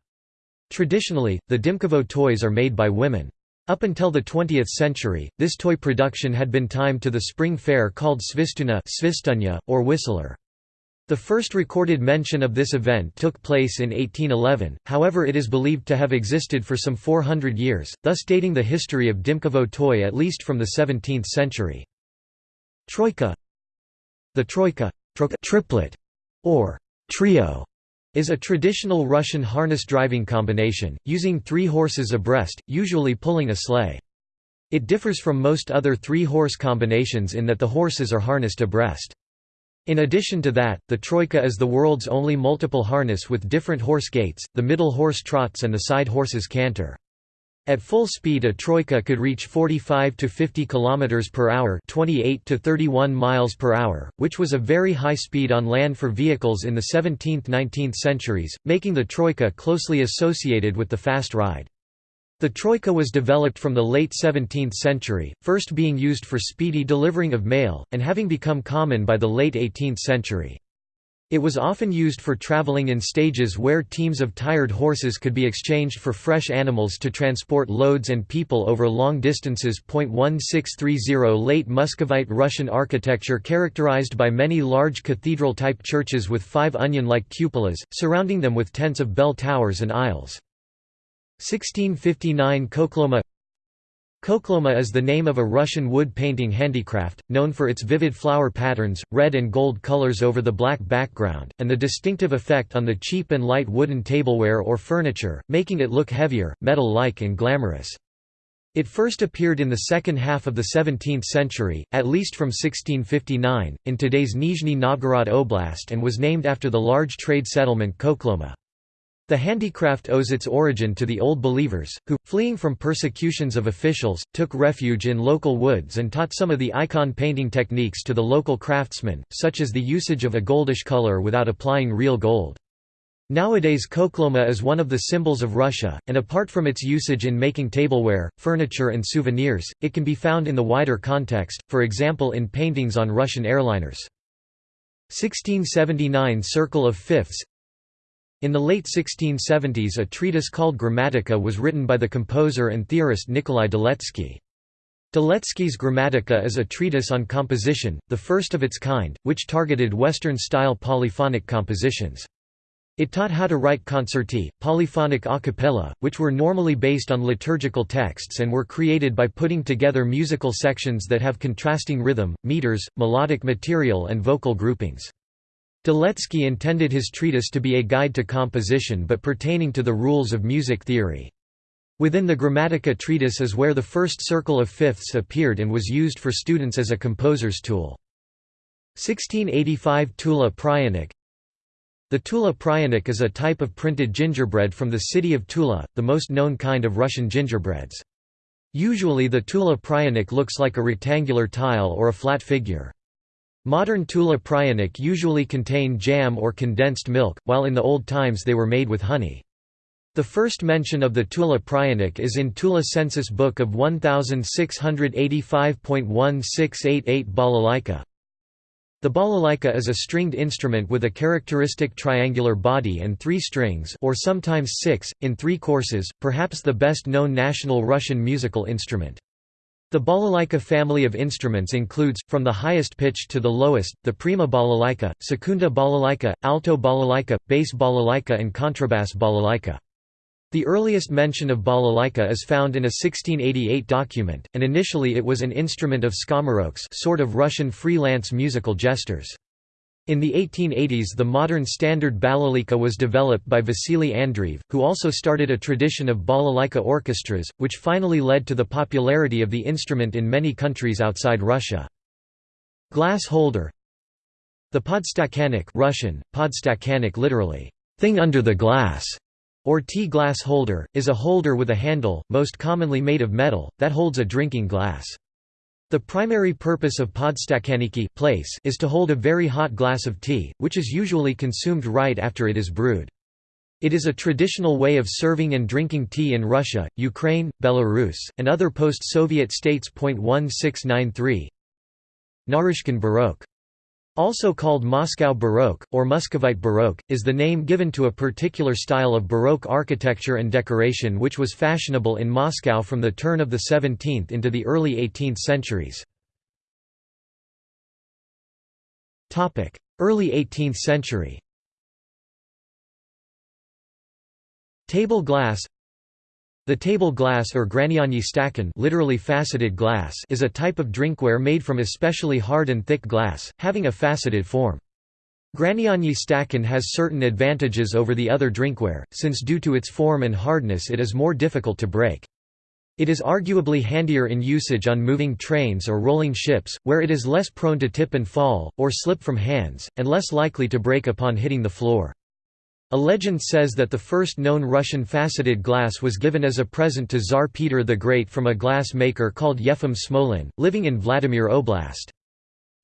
Traditionally, the Dymkovo toys are made by women. Up until the 20th century, this toy production had been timed to the spring fair called Svistuna or Whistler. The first recorded mention of this event took place in 1811, however it is believed to have existed for some 400 years, thus dating the history of Dymkovo toy at least from the 17th century. Troika The troika triplet, or trio, is a traditional Russian harness driving combination, using three horses abreast, usually pulling a sleigh. It differs from most other three-horse combinations in that the horses are harnessed abreast. In addition to that, the troika is the world's only multiple harness with different horse gaits, the middle horse trots and the side horses canter. At full speed a troika could reach 45 to 50 km per hour, 28 to 31 miles per hour, which was a very high speed on land for vehicles in the 17th–19th centuries, making the troika closely associated with the fast ride. The troika was developed from the late 17th century, first being used for speedy delivering of mail, and having become common by the late 18th century. It was often used for traveling in stages where teams of tired horses could be exchanged for fresh animals to transport loads and people over long distances. 1630 Late Muscovite Russian architecture characterized by many large cathedral type churches with five onion like cupolas, surrounding them with tents of bell towers and aisles. 1659 Khokhloma Khokhloma is the name of a Russian wood painting handicraft, known for its vivid flower patterns, red and gold colors over the black background, and the distinctive effect on the cheap and light wooden tableware or furniture, making it look heavier, metal-like and glamorous. It first appeared in the second half of the 17th century, at least from 1659, in today's Nizhny Novgorod Oblast and was named after the large trade settlement Khokhloma. The handicraft owes its origin to the Old Believers, who, fleeing from persecutions of officials, took refuge in local woods and taught some of the icon painting techniques to the local craftsmen, such as the usage of a goldish color without applying real gold. Nowadays khokhloma is one of the symbols of Russia, and apart from its usage in making tableware, furniture and souvenirs, it can be found in the wider context, for example in paintings on Russian airliners. 1679 Circle of Fifths in the late 1670s a treatise called Grammatica was written by the composer and theorist Nikolai Diletsky. Diletsky's Grammatica is a treatise on composition, the first of its kind, which targeted Western-style polyphonic compositions. It taught how to write concerti, polyphonic a cappella, which were normally based on liturgical texts and were created by putting together musical sections that have contrasting rhythm, meters, melodic material and vocal groupings. Diletsky intended his treatise to be a guide to composition but pertaining to the rules of music theory. Within the Grammatica treatise is where the first circle of fifths appeared and was used for students as a composer's tool. 1685 Tula Pryanik The Tula Pryanik is a type of printed gingerbread from the city of Tula, the most known kind of Russian gingerbreads. Usually the Tula Pryanik looks like a rectangular tile or a flat figure. Modern Tula Pryanik usually contain jam or condensed milk, while in the old times they were made with honey. The first mention of the Tula Pryanik is in Tula census book of 1685.1688 balalaika. The balalaika is a stringed instrument with a characteristic triangular body and three strings or sometimes six, in three courses, perhaps the best known national Russian musical instrument. The balalaika family of instruments includes, from the highest pitch to the lowest, the prima balalaika, secunda balalaika, alto balalaika, bass balalaika and contrabass balalaika. The earliest mention of balalaika is found in a 1688 document, and initially it was an instrument of skomorokhs sort of Russian freelance musical jesters. In the 1880s the modern standard balalaika was developed by Vasily Andreev, who also started a tradition of balalaika orchestras, which finally led to the popularity of the instrument in many countries outside Russia. Glass holder The podstakannik Russian, podstakannik literally, thing under the glass, or tea glass holder, is a holder with a handle, most commonly made of metal, that holds a drinking glass. The primary purpose of podstakanniki place is to hold a very hot glass of tea, which is usually consumed right after it is brewed. It is a traditional way of serving and drinking tea in Russia, Ukraine, Belarus, and other post-Soviet states. 1693 Naryshkin Baroque also called Moscow Baroque, or Muscovite Baroque, is the name given to a particular style of Baroque architecture and decoration which was fashionable in Moscow from the turn of the 17th into the early 18th centuries. Early 18th century Table glass the table glass or granianyi stakan literally faceted glass is a type of drinkware made from especially hard and thick glass, having a faceted form. Granianyi stakan has certain advantages over the other drinkware, since due to its form and hardness it is more difficult to break. It is arguably handier in usage on moving trains or rolling ships, where it is less prone to tip and fall, or slip from hands, and less likely to break upon hitting the floor. A legend says that the first known Russian faceted glass was given as a present to Tsar Peter the Great from a glass maker called Yefim Smolin, living in Vladimir Oblast.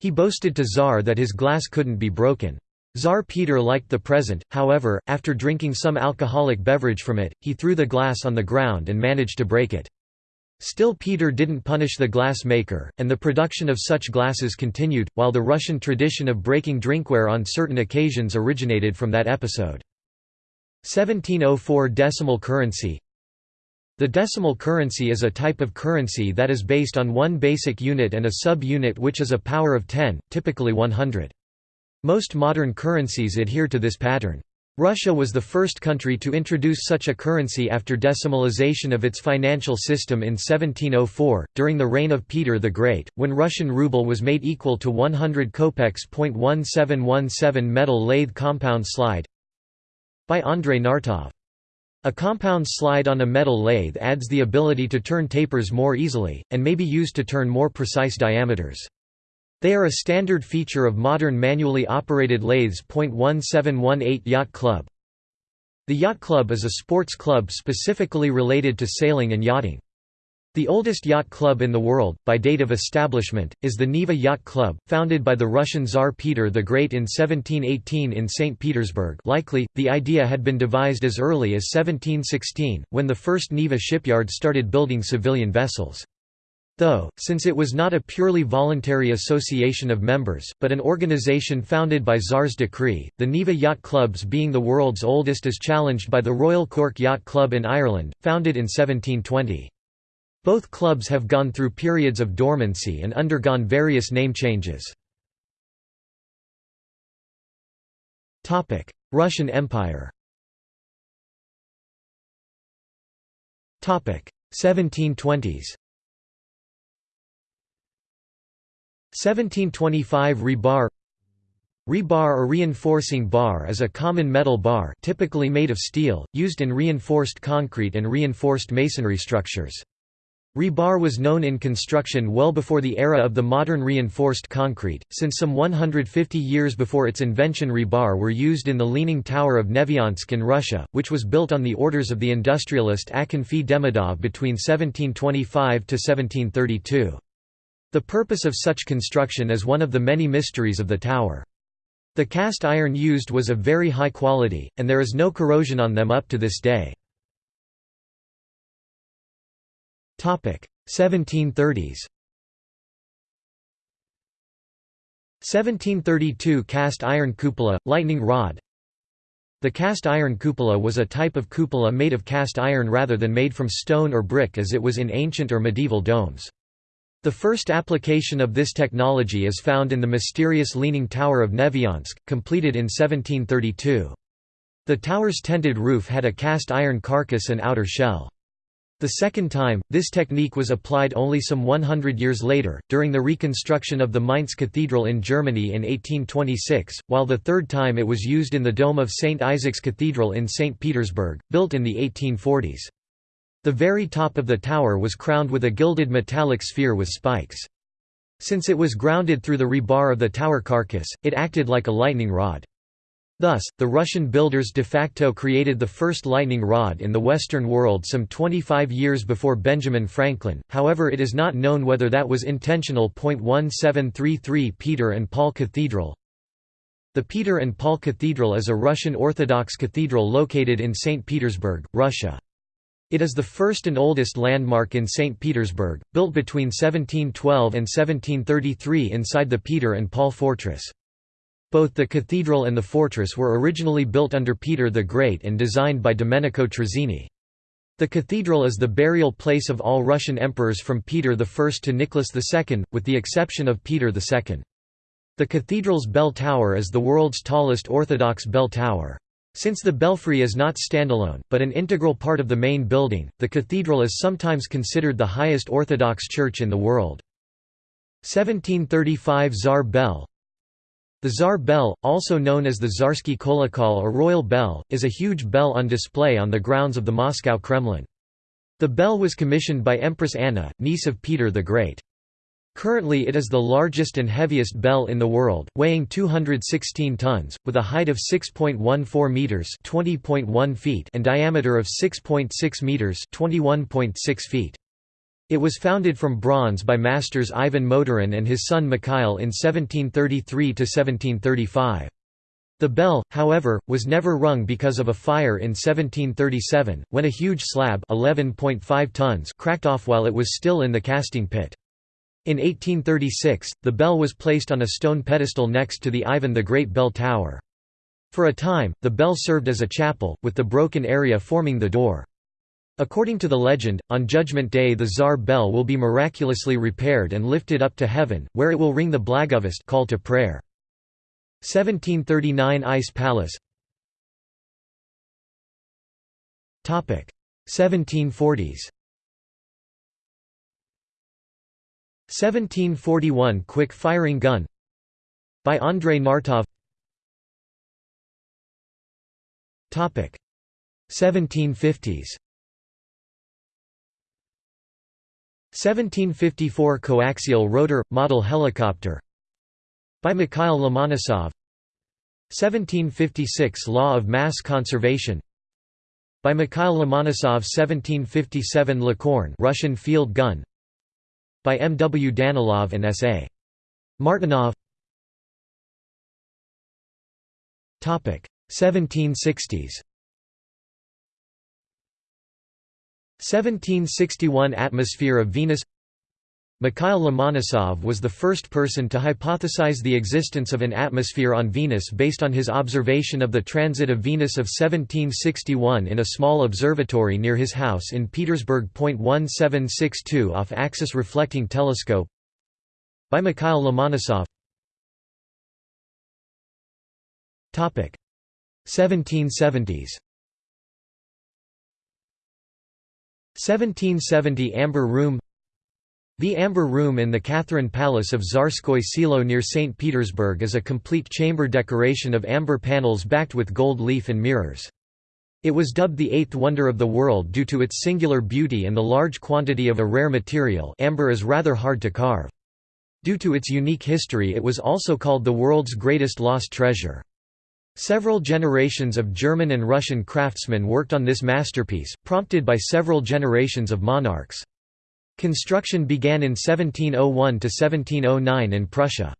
He boasted to Tsar that his glass couldn't be broken. Tsar Peter liked the present, however, after drinking some alcoholic beverage from it, he threw the glass on the ground and managed to break it. Still Peter didn't punish the glass maker, and the production of such glasses continued, while the Russian tradition of breaking drinkware on certain occasions originated from that episode. 1704 Decimal currency The decimal currency is a type of currency that is based on one basic unit and a sub-unit which is a power of 10, typically 100. Most modern currencies adhere to this pattern. Russia was the first country to introduce such a currency after decimalization of its financial system in 1704, during the reign of Peter the Great, when Russian ruble was made equal to 100 kopecks. 1717 Metal lathe compound slide by Andrei Nartov. A compound slide on a metal lathe adds the ability to turn tapers more easily, and may be used to turn more precise diameters. They are a standard feature of modern manually operated lathes. 1718 Yacht Club The Yacht Club is a sports club specifically related to sailing and yachting. The oldest yacht club in the world, by date of establishment, is the Neva Yacht Club, founded by the Russian Tsar Peter the Great in 1718 in St. Petersburg likely, the idea had been devised as early as 1716, when the first Neva shipyard started building civilian vessels. Though, since it was not a purely voluntary association of members, but an organization founded by Tsar's decree, the Neva Yacht Clubs being the world's oldest is challenged by the Royal Cork Yacht Club in Ireland, founded in 1720. Both clubs have gone through periods of dormancy and undergone various name changes. Russian Empire 1720s 1725 rebar Rebar or reinforcing bar is a common metal bar typically made of steel, used in reinforced concrete and reinforced masonry structures. Rebar was known in construction well before the era of the modern reinforced concrete, since some 150 years before its invention rebar were used in the Leaning Tower of Nevyansk in Russia, which was built on the orders of the industrialist Akinfi Demidov between 1725 to 1732. The purpose of such construction is one of the many mysteries of the tower. The cast iron used was of very high quality, and there is no corrosion on them up to this day. 1730s 1732 cast iron cupola, lightning rod The cast iron cupola was a type of cupola made of cast iron rather than made from stone or brick as it was in ancient or medieval domes. The first application of this technology is found in the mysterious Leaning Tower of Nevyansk, completed in 1732. The tower's tented roof had a cast iron carcass and outer shell. The second time, this technique was applied only some 100 years later, during the reconstruction of the Mainz Cathedral in Germany in 1826, while the third time it was used in the dome of St. Isaac's Cathedral in St. Petersburg, built in the 1840s. The very top of the tower was crowned with a gilded metallic sphere with spikes. Since it was grounded through the rebar of the tower carcass, it acted like a lightning rod. Thus, the Russian builders de facto created the first lightning rod in the Western world some 25 years before Benjamin Franklin, however it is not known whether that was intentional. 1733 Peter and Paul Cathedral The Peter and Paul Cathedral is a Russian Orthodox cathedral located in St. Petersburg, Russia. It is the first and oldest landmark in St. Petersburg, built between 1712 and 1733 inside the Peter and Paul Fortress. Both the cathedral and the fortress were originally built under Peter the Great and designed by Domenico Trezzini. The cathedral is the burial place of all Russian emperors from Peter I to Nicholas II, with the exception of Peter II. The cathedral's bell tower is the world's tallest Orthodox bell tower. Since the belfry is not standalone, but an integral part of the main building, the cathedral is sometimes considered the highest Orthodox church in the world. 1735 Tsar Bell The Tsar Bell, also known as the Tsarsky Kolokol or Royal Bell, is a huge bell on display on the grounds of the Moscow Kremlin. The bell was commissioned by Empress Anna, niece of Peter the Great. Currently it is the largest and heaviest bell in the world, weighing 216 tons, with a height of 6.14 meters (20.1 feet) and diameter of 6.6 meters (21.6 feet). It was founded from bronze by masters Ivan Motorin and his son Mikhail in 1733 to 1735. The bell, however, was never rung because of a fire in 1737, when a huge slab 11.5 tons cracked off while it was still in the casting pit. In 1836, the bell was placed on a stone pedestal next to the Ivan the Great bell tower. For a time, the bell served as a chapel, with the broken area forming the door. According to the legend, on Judgment Day the Tsar bell will be miraculously repaired and lifted up to heaven, where it will ring the Blagovest call to prayer. 1739 Ice Palace. 1740s 1741 Quick firing gun. By Andrei Nartov 1750s 1754 coaxial rotor model helicopter by Mikhail Lomonosov 1756 Law of Mass Conservation by Mikhail Lomonosov 1757 Licorne Russian field gun by M. W. Danilov and S. A. Martinov 1760s 1761 Atmosphere of Venus Mikhail Lomonosov was the first person to hypothesize the existence of an atmosphere on Venus based on his observation of the transit of Venus of 1761 in a small observatory near his house in Petersburg. 1762 off axis reflecting telescope by Mikhail Lomonosov. 1770s 1770 Amber Room the Amber Room in the Catherine Palace of Tsarskoye Selo near St. Petersburg is a complete chamber decoration of amber panels backed with gold leaf and mirrors. It was dubbed the eighth wonder of the world due to its singular beauty and the large quantity of a rare material amber is rather hard to carve. Due to its unique history it was also called the world's greatest lost treasure. Several generations of German and Russian craftsmen worked on this masterpiece, prompted by several generations of monarchs. Construction began in 1701 to 1709 in Prussia.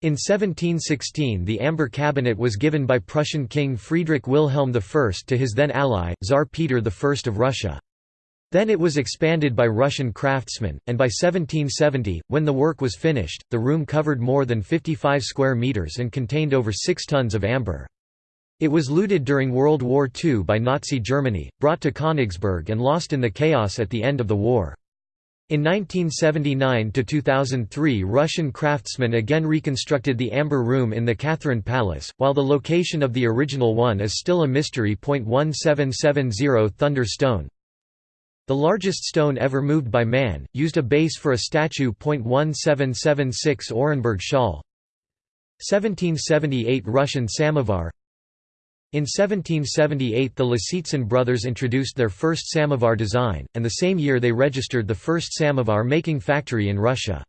In 1716 the Amber Cabinet was given by Prussian King Friedrich Wilhelm I to his then ally, Tsar Peter I of Russia. Then it was expanded by Russian craftsmen, and by 1770, when the work was finished, the room covered more than 55 square metres and contained over 6 tons of amber. It was looted during World War II by Nazi Germany, brought to Königsberg and lost in the chaos at the end of the war. In 1979–2003 Russian craftsmen again reconstructed the Amber Room in the Catherine Palace, while the location of the original one is still a mystery. 1770 Thunder Stone The largest stone ever moved by man, used a base for a statue. 1776 Orenburg Shawl 1778 Russian Samovar in 1778 the Lisitsyn brothers introduced their first samovar design, and the same year they registered the first samovar-making factory in Russia.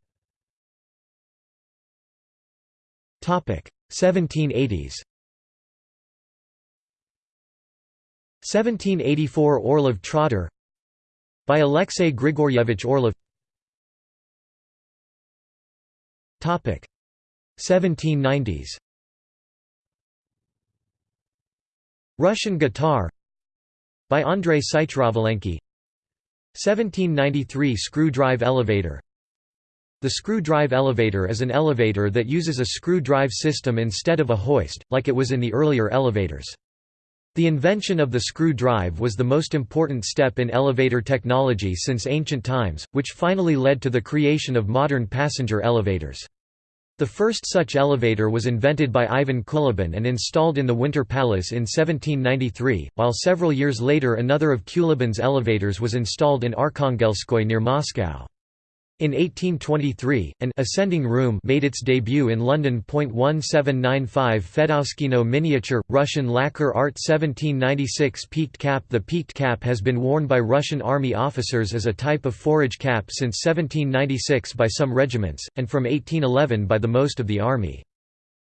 1780s 1784 Orlov Trotter by Alexei Grigoryevich Orlov. 1790s Russian guitar. By Andrei Sychrovalenky 1793 Screw drive elevator. The screw drive elevator is an elevator that uses a screw drive system instead of a hoist, like it was in the earlier elevators. The invention of the screw drive was the most important step in elevator technology since ancient times, which finally led to the creation of modern passenger elevators. The first such elevator was invented by Ivan Kulibin and installed in the Winter Palace in 1793, while several years later another of Kulibin's elevators was installed in Arkhangelskoye near Moscow. In 1823, an ascending room made its debut in London. 1795 Fedoskino miniature, Russian lacquer art 1796 Peaked cap The peaked cap has been worn by Russian army officers as a type of forage cap since 1796 by some regiments, and from 1811 by the most of the army.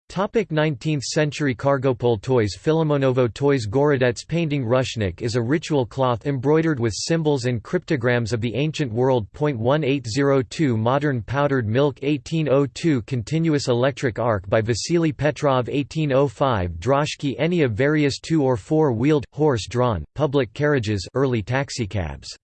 Topic 19th century Kargopol toys Filimonovo toys Gorodets painting Rushnik is a ritual cloth embroidered with symbols and cryptograms of the ancient world. 1802 Modern powdered milk. 1802 Continuous electric arc by Vasily Petrov. 1805 Droshky any of various two- or four-wheeled, horse-drawn, public carriages early taxicabs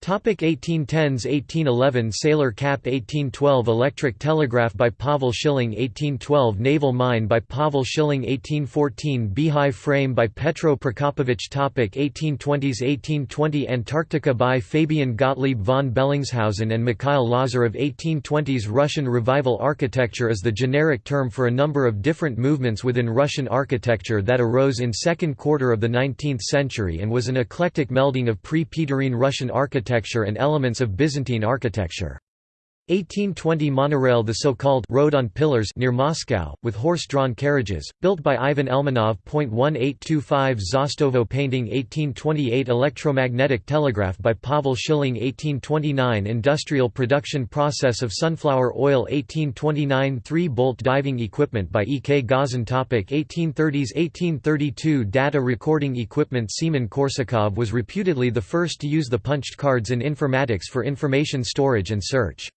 Topic 1810s 1811 Sailor Cap 1812 Electric telegraph by Pavel Schilling 1812 Naval mine by Pavel Schilling 1814 Beehive frame by Petro Prokopovich. Topic 1820s 1820 Antarctica by Fabian Gottlieb von Bellingshausen and Mikhail Lazarev. 1820s Russian revival architecture is the generic term for a number of different movements within Russian architecture that arose in second quarter of the 19th century and was an eclectic melding of pre-Peterine Russian architecture architecture and elements of Byzantine architecture. 1820 monorail The so-called road on pillars near Moscow, with horse-drawn carriages, built by Ivan Elmanov. 1825 Zhostovo painting 1828 Electromagnetic telegraph by Pavel Schilling 1829 Industrial production process of sunflower oil 1829 Three-bolt diving equipment by E. K. Gazin Topic 1830s 1832 Data recording equipment Semen Korsakov was reputedly the first to use the punched cards in informatics for information storage and search.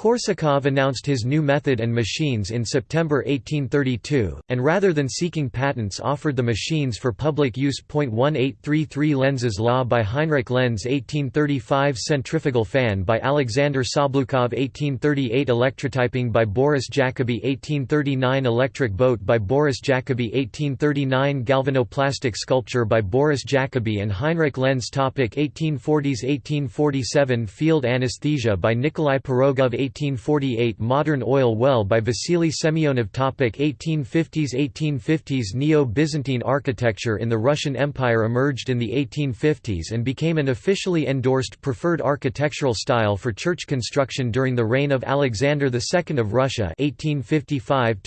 Korsakov announced his new method and machines in September 1832, and rather than seeking patents offered the machines for public use. 1833 Lenz's law by Heinrich Lenz 1835 Centrifugal fan by Alexander Sablukov 1838 Electrotyping by Boris Jacobi 1839 Electric boat by Boris Jacobi 1839 Galvanoplastic sculpture by Boris Jacobi and Heinrich Lenz Topic 1840s 1847 Field anesthesia by Nikolai Pirogov 1848 Modern oil well by Vasily Semyonov Topic 1850s 1850s Neo-Byzantine architecture in the Russian Empire emerged in the 1850s and became an officially endorsed preferred architectural style for church construction during the reign of Alexander II of Russia 1855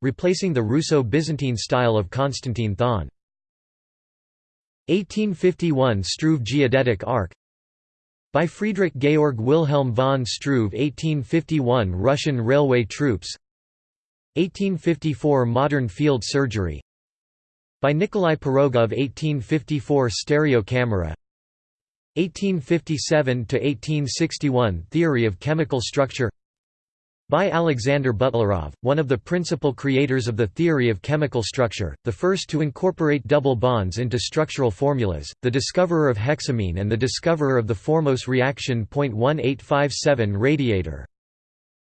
replacing the Russo-Byzantine style of Constantine Thon. 1851 Struve Geodetic Arc by Friedrich Georg Wilhelm von Struve 1851 Russian railway troops. 1854 Modern field surgery. By Nikolai Pirogov 1854 Stereo camera. 1857–1861 Theory of chemical structure by Alexander Butlerov, one of the principal creators of the theory of chemical structure, the first to incorporate double bonds into structural formulas, the discoverer of hexamine and the discoverer of the Formose reaction. 1857 Radiator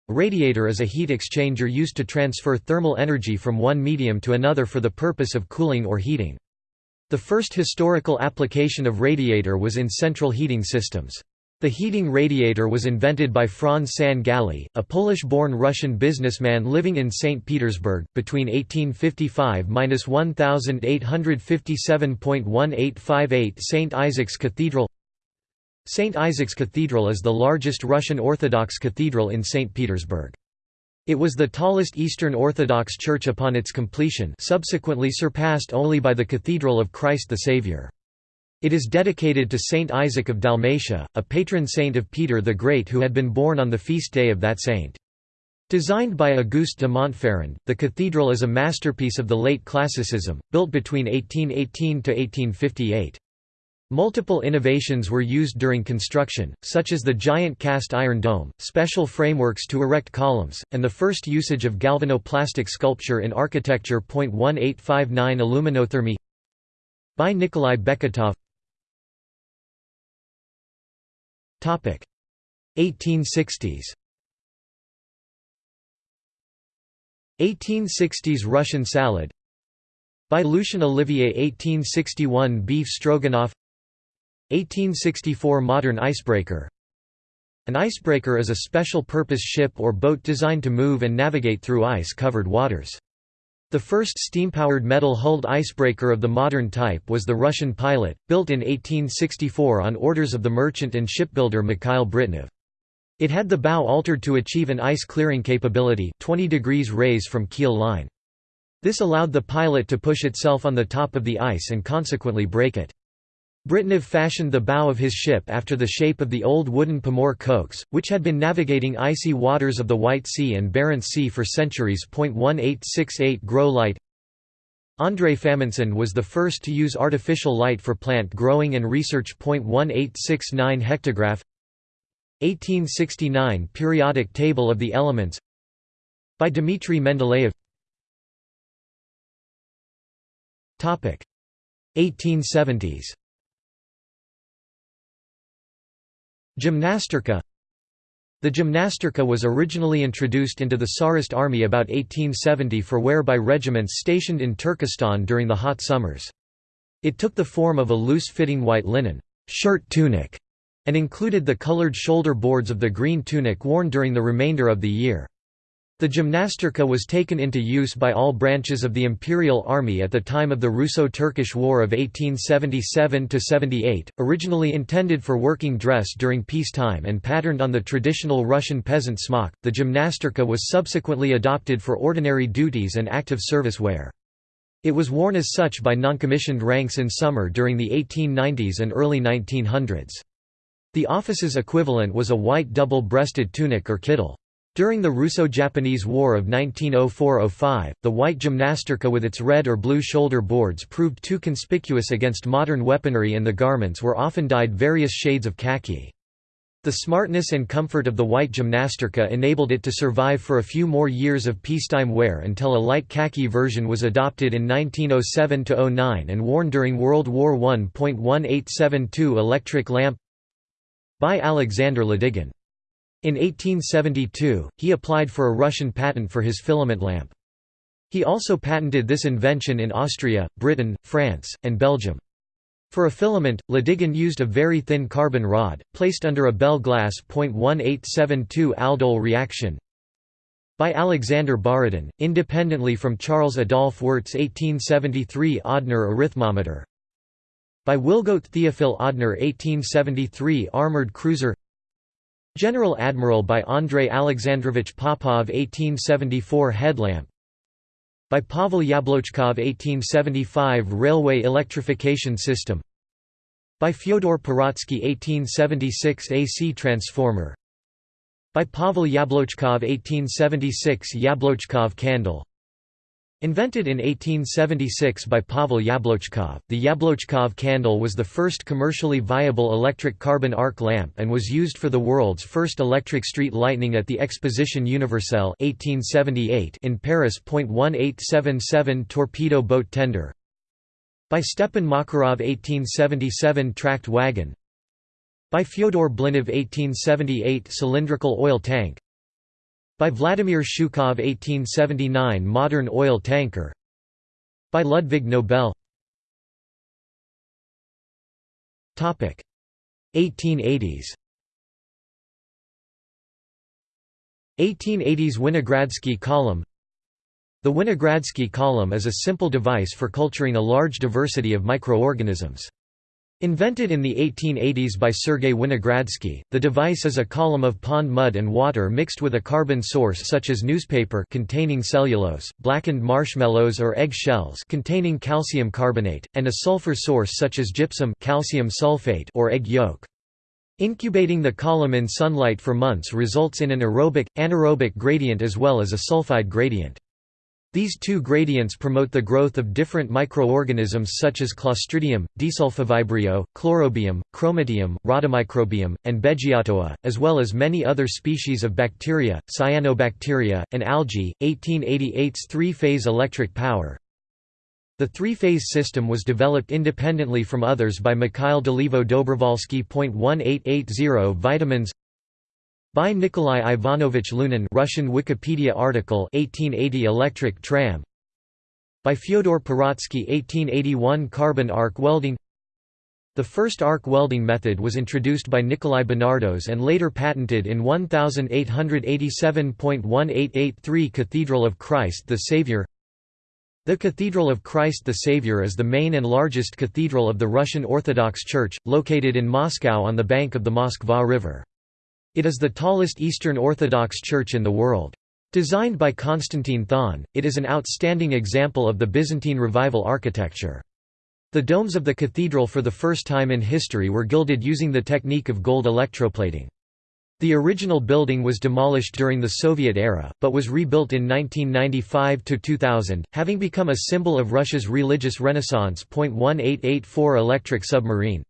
radiator is a heat exchanger used to transfer thermal energy from one medium to another for the purpose of cooling or heating. The first historical application of radiator was in central heating systems. The heating radiator was invented by Franz San Galli, a Polish-born Russian businessman living in St. Petersburg, between 1855–1857.1858 St. Isaac's Cathedral St. Isaac's Cathedral is the largest Russian Orthodox cathedral in St. Petersburg. It was the tallest Eastern Orthodox church upon its completion subsequently surpassed only by the Cathedral of Christ the Saviour. It is dedicated to Saint Isaac of Dalmatia, a patron saint of Peter the Great who had been born on the feast day of that saint. Designed by Auguste de Montferrand, the cathedral is a masterpiece of the late Classicism, built between 1818 to 1858. Multiple innovations were used during construction, such as the giant cast iron dome, special frameworks to erect columns, and the first usage of galvanoplastic sculpture in architecture. 1859 Aluminothermy by Nikolai Beketov 1860s 1860s Russian salad. By Lucien Olivier 1861 Beef stroganoff. 1864 Modern icebreaker. An icebreaker is a special-purpose ship or boat designed to move and navigate through ice-covered waters. The first steam-powered metal-hulled icebreaker of the modern type was the Russian Pilot, built in 1864 on orders of the merchant and shipbuilder Mikhail Britnev. It had the bow altered to achieve an ice-clearing capability 20 degrees raise from keel line. This allowed the pilot to push itself on the top of the ice and consequently break it. Britnev fashioned the bow of his ship after the shape of the old wooden Pomor Koch, which had been navigating icy waters of the White Sea and Barents Sea for centuries. 1868 Grow light. André Famintsyn was the first to use artificial light for plant growing and research. 1869 Hectograph. 1869 Periodic table of the elements. By Dmitry Mendeleev. 1870s Gymnastirka The gymnastirka was originally introduced into the Tsarist army about 1870 for wear by regiments stationed in Turkestan during the hot summers. It took the form of a loose-fitting white linen shirt tunic and included the colored shoulder boards of the green tunic worn during the remainder of the year. The gymnastirka was taken into use by all branches of the Imperial Army at the time of the Russo-Turkish War of 1877–78, originally intended for working dress during peacetime and patterned on the traditional Russian peasant smock, the gymnastirka was subsequently adopted for ordinary duties and active service wear. It was worn as such by noncommissioned ranks in summer during the 1890s and early 1900s. The office's equivalent was a white double-breasted tunic or kittel. During the Russo-Japanese War of 1904–05, the white gymnastirka with its red or blue shoulder boards proved too conspicuous against modern weaponry and the garments were often dyed various shades of khaki. The smartness and comfort of the white gymnastirka enabled it to survive for a few more years of peacetime wear until a light khaki version was adopted in 1907–09 and worn during World War I. 1872 Electric lamp by Alexander Ladygin. In 1872, he applied for a Russian patent for his filament lamp. He also patented this invention in Austria, Britain, France, and Belgium. For a filament, Ladygin used a very thin carbon rod, placed under a Bell glass .1872 aldol reaction by Alexander Borodin, independently from Charles Adolphe Wurtz 1873 Odhner arithmometer by Wilgodt Theophil Odhner 1873 armored cruiser General Admiral by Andrei Alexandrovich Popov 1874 headlamp. By Pavel Yablochkov 1875 Railway electrification system. By Fyodor Pirotsky 1876 AC transformer. By Pavel Yablochkov 1876 Yablochkov candle Invented in 1876 by Pavel Yablochkov, the Yablochkov candle was the first commercially viable electric carbon arc lamp and was used for the world's first electric street lighting at the Exposition Universelle 1878 in Paris. 1877 torpedo boat tender by Stepan Makarov 1877 tracked wagon by Fyodor Blinov 1878 cylindrical oil tank by Vladimir Shukhov 1879 Modern oil tanker. By Ludwig Nobel. 1880s 1880s Winogradsky column. The Winogradsky column is a simple device for culturing a large diversity of microorganisms. Invented in the 1880s by Sergei Winogradsky, the device is a column of pond mud and water mixed with a carbon source such as newspaper containing cellulose, blackened marshmallows or egg shells containing calcium carbonate, and a sulfur source such as gypsum calcium sulfate or egg yolk. Incubating the column in sunlight for months results in an aerobic, anaerobic gradient as well as a sulfide gradient. These two gradients promote the growth of different microorganisms such as Clostridium, Desulfovibrio, Chlorobium, Chromatium, Rhodomicrobium, and Beggiatoa, as well as many other species of bacteria, cyanobacteria, and algae. 1888's three-phase electric power The three-phase system was developed independently from others by Mikhail Dolivo Dobrovolsky. 1880 Vitamins by Nikolai Ivanovich Lunin Russian Wikipedia article 1880 electric tram. By Fyodor Pirotsky 1881 carbon arc welding. The first arc welding method was introduced by Nikolai Benardos and later patented in 1887.1883 Cathedral of Christ the Saviour The Cathedral of Christ the Saviour is the main and largest cathedral of the Russian Orthodox Church, located in Moscow on the bank of the Moskva River. It is the tallest Eastern Orthodox church in the world. Designed by Konstantin Thon, it is an outstanding example of the Byzantine Revival architecture. The domes of the cathedral for the first time in history were gilded using the technique of gold electroplating. The original building was demolished during the Soviet era, but was rebuilt in 1995 to 2000, having become a symbol of Russia's religious renaissance. 1884 Electric submarine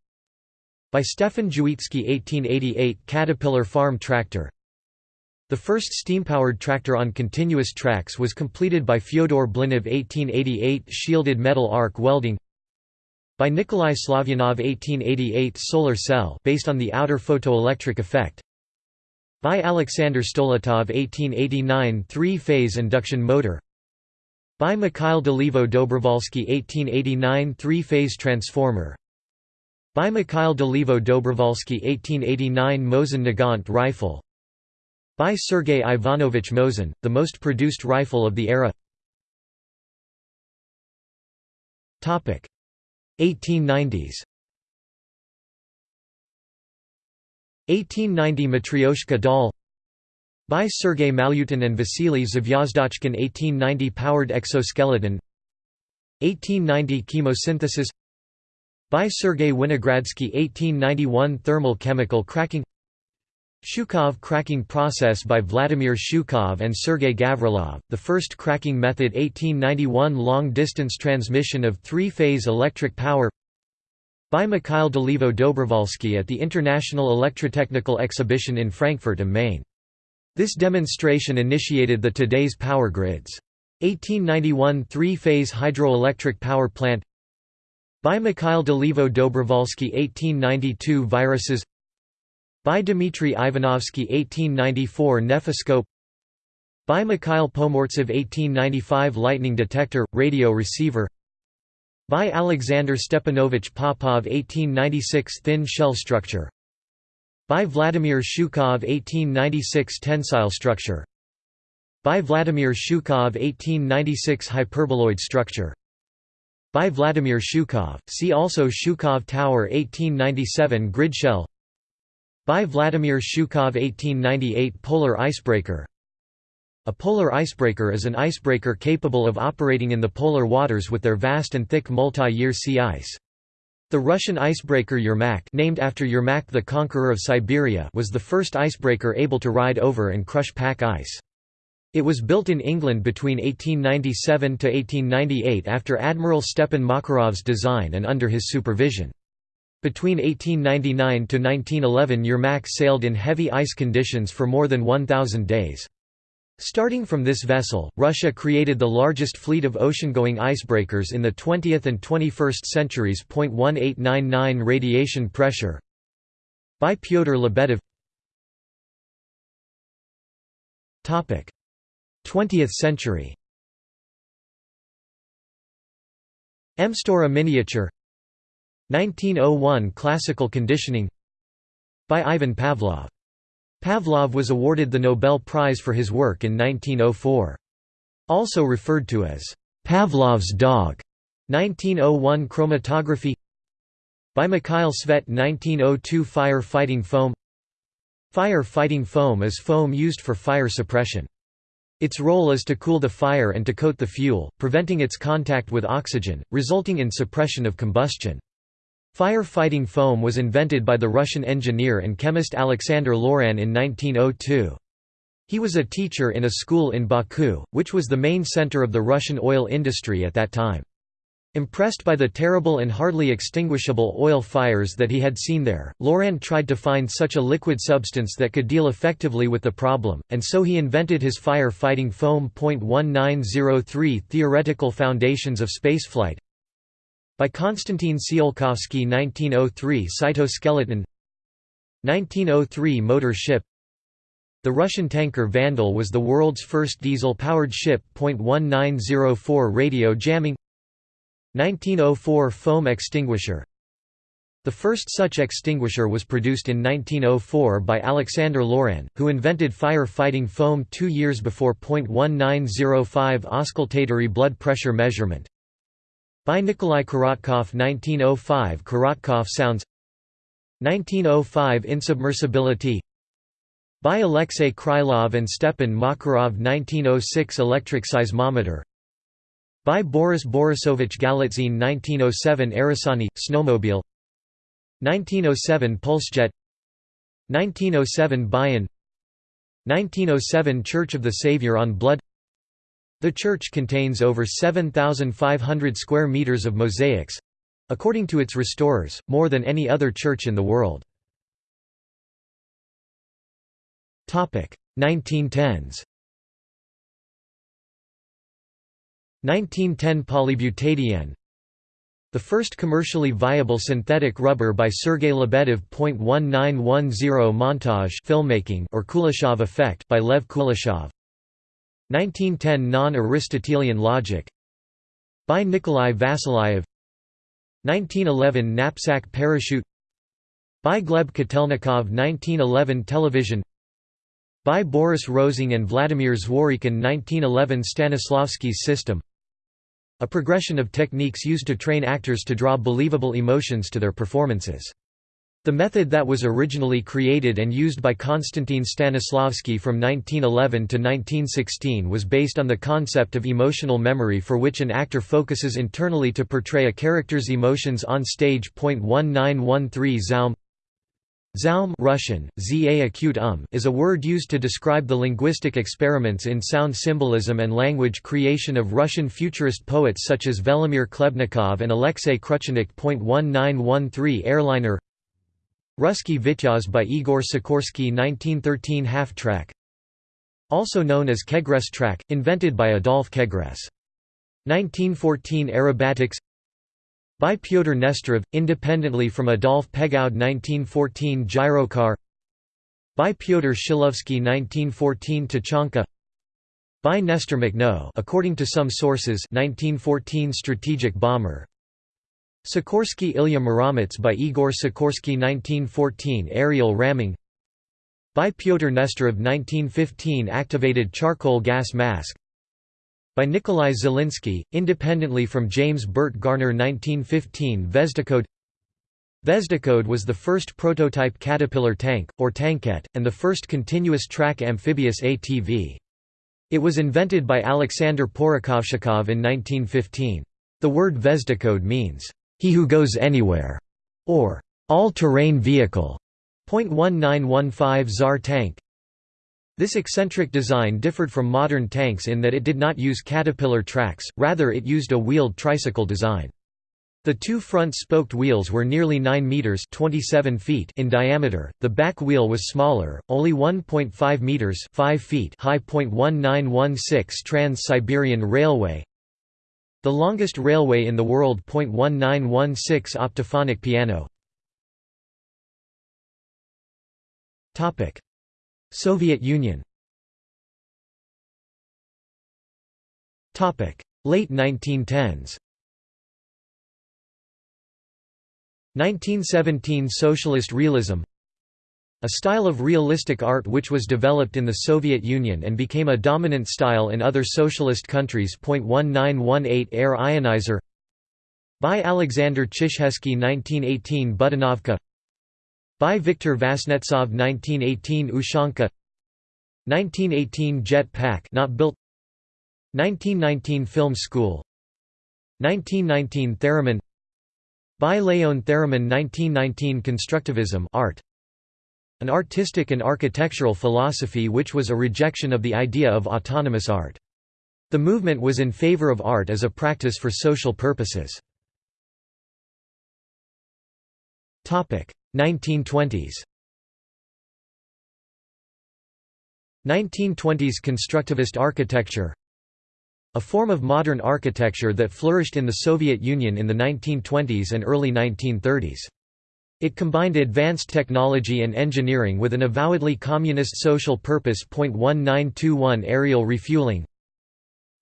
by Stefan Drzewiecki 1888 Caterpillar Farm Tractor. The first steam-powered tractor on continuous tracks was completed by Fyodor Blinov 1888 Shielded metal arc welding by Nikolai Slavyanov 1888 Solar cell based on the outer photoelectric effect by Alexander Stoletov 1889 Three-phase induction motor by Mikhail Dolivo Dobrovolsky 1889 Three-phase transformer by Mikhail Dolivo Dobrovolsky 1889 Mosin Nagant rifle. By Sergei Ivanovich Mosin, the most produced rifle of the era. 1890s 1890 Matryoshka doll by Sergei Malyutin and Vasily Zvyozdochkin 1890 Powered exoskeleton. 1890 Chemosynthesis by Sergei Winogradsky 1891 Thermal chemical cracking Shukhov cracking process by Vladimir Shukhov and Sergei Gavrilov, the first cracking method 1891 long-distance transmission of three-phase electric power By Mikhail Dolivo Dobrovolsky at the International Electrotechnical Exhibition in Frankfurt am Main. This demonstration initiated the today's power grids. 1891 three-phase hydroelectric power plant By Mikhail Dolivo Dobrovolsky 1892 Viruses. By Dmitry Ivanovsky 1894 Nephoscope. By Mikhail Pomortsev 1895 Lightning detector, radio receiver. By Alexander Stepanovich Popov 1896 Thin shell structure. By Vladimir Shukhov 1896 Tensile structure. By Vladimir Shukhov 1896 Hyperboloid structure By Vladimir Shukhov, see also Shukhov Tower 1897 Grid shell By Vladimir Shukhov 1898 Polar icebreaker a polar icebreaker is an icebreaker capable of operating in the polar waters with their vast and thick multi-year sea ice. The Russian icebreaker Yermak named after Yermak the conqueror of Siberia was the first icebreaker able to ride over and crush pack ice. It was built in England between 1897 to 1898 after Admiral Stepan Makarov's design and under his supervision. Between 1899 to 1911 Yermak sailed in heavy ice conditions for more than 1,000 days. Starting from this vessel, Russia created the largest fleet of ocean-going icebreakers in the 20th and 21st centuries. 1899 radiation pressure by Pyotr Lebedev 20th century. Mstyora miniature. 1901 classical conditioning. By Ivan Pavlov. Pavlov was awarded the Nobel Prize for his work in 1904. Also referred to as Pavlov's dog, 1901 chromatography. By Mikhail Tsvet 1902 Fire fighting foam. Fire fighting foam is foam used for fire suppression. Its role is to cool the fire and to coat the fuel, preventing its contact with oxygen, resulting in suppression of combustion. Fire-fighting foam was invented by the Russian engineer and chemist Alexander Loran in 1902. He was a teacher in a school in Baku, which was the main center of the Russian oil industry at that time. Impressed by the terrible and hardly extinguishable oil fires that he had seen there, Loran tried to find such a liquid substance that could deal effectively with the problem, and so he invented his fire-fighting foam. 1903 Theoretical Foundations of Spaceflight by Konstantin Tsiolkovsky 1903 Cytoskeleton 1903 Motor ship The Russian tanker Vandal was the world's first diesel-powered ship. 1904 Radio jamming 1904 Foam extinguisher. The first such extinguisher was produced in 1904 by Alexander Loran, who invented fire-fighting foam two years before. 1905 Auscultatory blood pressure measurement. By Nikolai Korotkov 1905 Korotkov sounds 1905 Insubmersibility. By Alexei Krylov and Stepan Makarov 1906 Electric seismometer by Boris Borisovich Galitzine 1907 Aerosani, snowmobile. 1907 Pulsejet 1907 Bayan. 1907 Church of the Savior on Blood. The church contains over 7,500 square meters of mosaics according to its restorers, more than any other church in the world. 1910s 1910 Polybutadiene. The first commercially viable synthetic rubber by Sergei Lebedev. 1910 Montage filmmaking or Kuleshov effect by Lev Kuleshov. 1910 Non-Aristotelian logic. By Nikolai Vasilyev 1911 Knapsack parachute. By Gleb Kotelnikov. 1911 Television. By Boris Rosing and Vladimir Zworykin 1911 Stanislavski's system A progression of techniques used to train actors to draw believable emotions to their performances. The method that was originally created and used by Konstantin Stanislavski from 1911 to 1916 was based on the concept of emotional memory for which an actor focuses internally to portray a character's emotions on stage. 1913 Zaum Zaum Russian, za acute um is a word used to describe the linguistic experiments in sound symbolism and language creation of Russian futurist poets such as Velimir Khlebnikov and Alexei Kruchenykh. 1913 Airliner Ruski Vityaz by Igor Sikorsky 1913 half-track Also known as Kégresse track, invented by Adolf Kégresse. 1914 Aerobatics by Pyotr Nesterov, independently from Adolf Pégoud 1914 Gyrocar By Pyotr Shilovsky 1914 Tachanka By Nestor Makhno according to some sources 1914 Strategic bomber. Sikorsky Ilya Muromets by Igor Sikorsky 1914 Aerial ramming By Pyotr Nesterov 1915 Activated charcoal gas mask by Nikolai Zelinsky, independently from James Burt Garner 1915 Vezdekhod Vezdekhod was the first prototype Caterpillar tank, or tankette, and the first continuous-track amphibious ATV. It was invented by Alexander Porokhovshchikov in 1915. The word Vezdekhod means, "...he who goes anywhere", or "...all-terrain vehicle". .1915 Tsar tank this eccentric design differed from modern tanks in that it did not use caterpillar tracks, rather it used a wheeled tricycle design. The two front spoked wheels were nearly 9 meters (27 feet) in diameter. The back wheel was smaller, only 1.5 meters (5 feet) high. 1916 Trans-Siberian Railway. The longest railway in the world. 1916 Optophonic piano. Topic: Soviet Union. Late 1910s 1917 Socialist realism. A style of realistic art which was developed in the Soviet Union and became a dominant style in other socialist countries. 1918 Air ionizer. By Alexander Chizhevsky 1918 Budenovka by Viktor Vasnetsov 1918 Ushanka. 1918 Jet Pack not built. 1919 Film School. 1919 Theremin by Leon Theremin 1919 Constructivism art. An artistic and architectural philosophy which was a rejection of the idea of autonomous art. The movement was in favor of art as a practice for social purposes. 1920s 1920s constructivist architecture a form of modern architecture that flourished in the Soviet Union in the 1920s and early 1930s. It combined advanced technology and engineering with an avowedly communist social purpose. 1921 Aerial refueling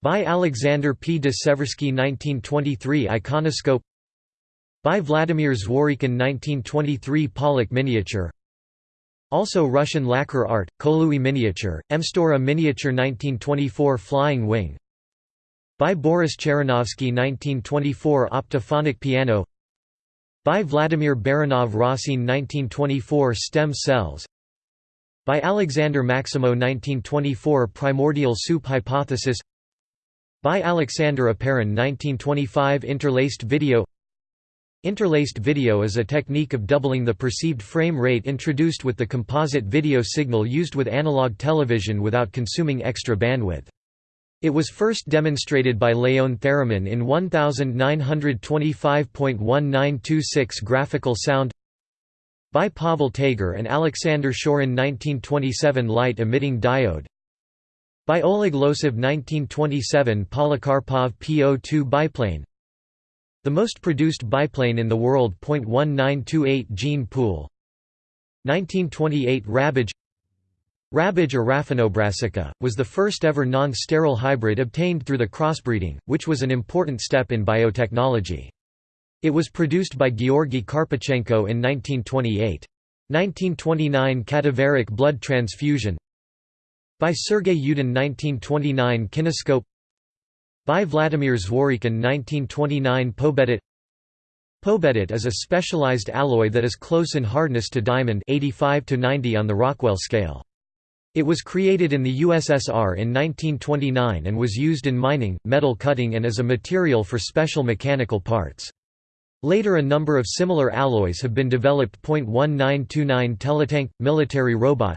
By Alexander P. de Seversky 1923 Iconoscope by Vladimir Zworykin 1923 Palekh miniature. Also Russian lacquer art, Kholuy miniature, Mstyora miniature 1924 Flying wing. By Boris Cheranovsky 1924 Optophonic piano. By Vladimir Baranov Rosin 1924 Stem cells. By Alexander Maximow 1924 Primordial soup hypothesis. By Alexander Oparin 1925 Interlaced video Interlaced video is a technique of doubling the perceived frame rate introduced with the composite video signal used with analog television without consuming extra bandwidth. It was first demonstrated by Leon Theremin in 1925.1926 Graphical Sound by Pavel Tager and Alexander Shorin 1927 Light-emitting diode by Oleg Losev 1927 Polikarpov PO2 biplane the most produced biplane in the world. 1928 gene pool 1928 Rabbage Rabbage or Raphanobrassica, was the first ever non-sterile hybrid obtained through the crossbreeding, which was an important step in biotechnology. It was produced by Georgy Karpechenko in 1928. 1929 Cadaveric blood transfusion By Sergei Yudin 1929 Kinescope by Vladimir Zworykin 1929 Pobedit Pobedit is a specialized alloy that is close in hardness to diamond 85 to 90 on the Rockwell scale. It was created in the USSR in 1929 and was used in mining, metal cutting and as a material for special mechanical parts. Later a number of similar alloys have been developed. 1929 Teletank – military robot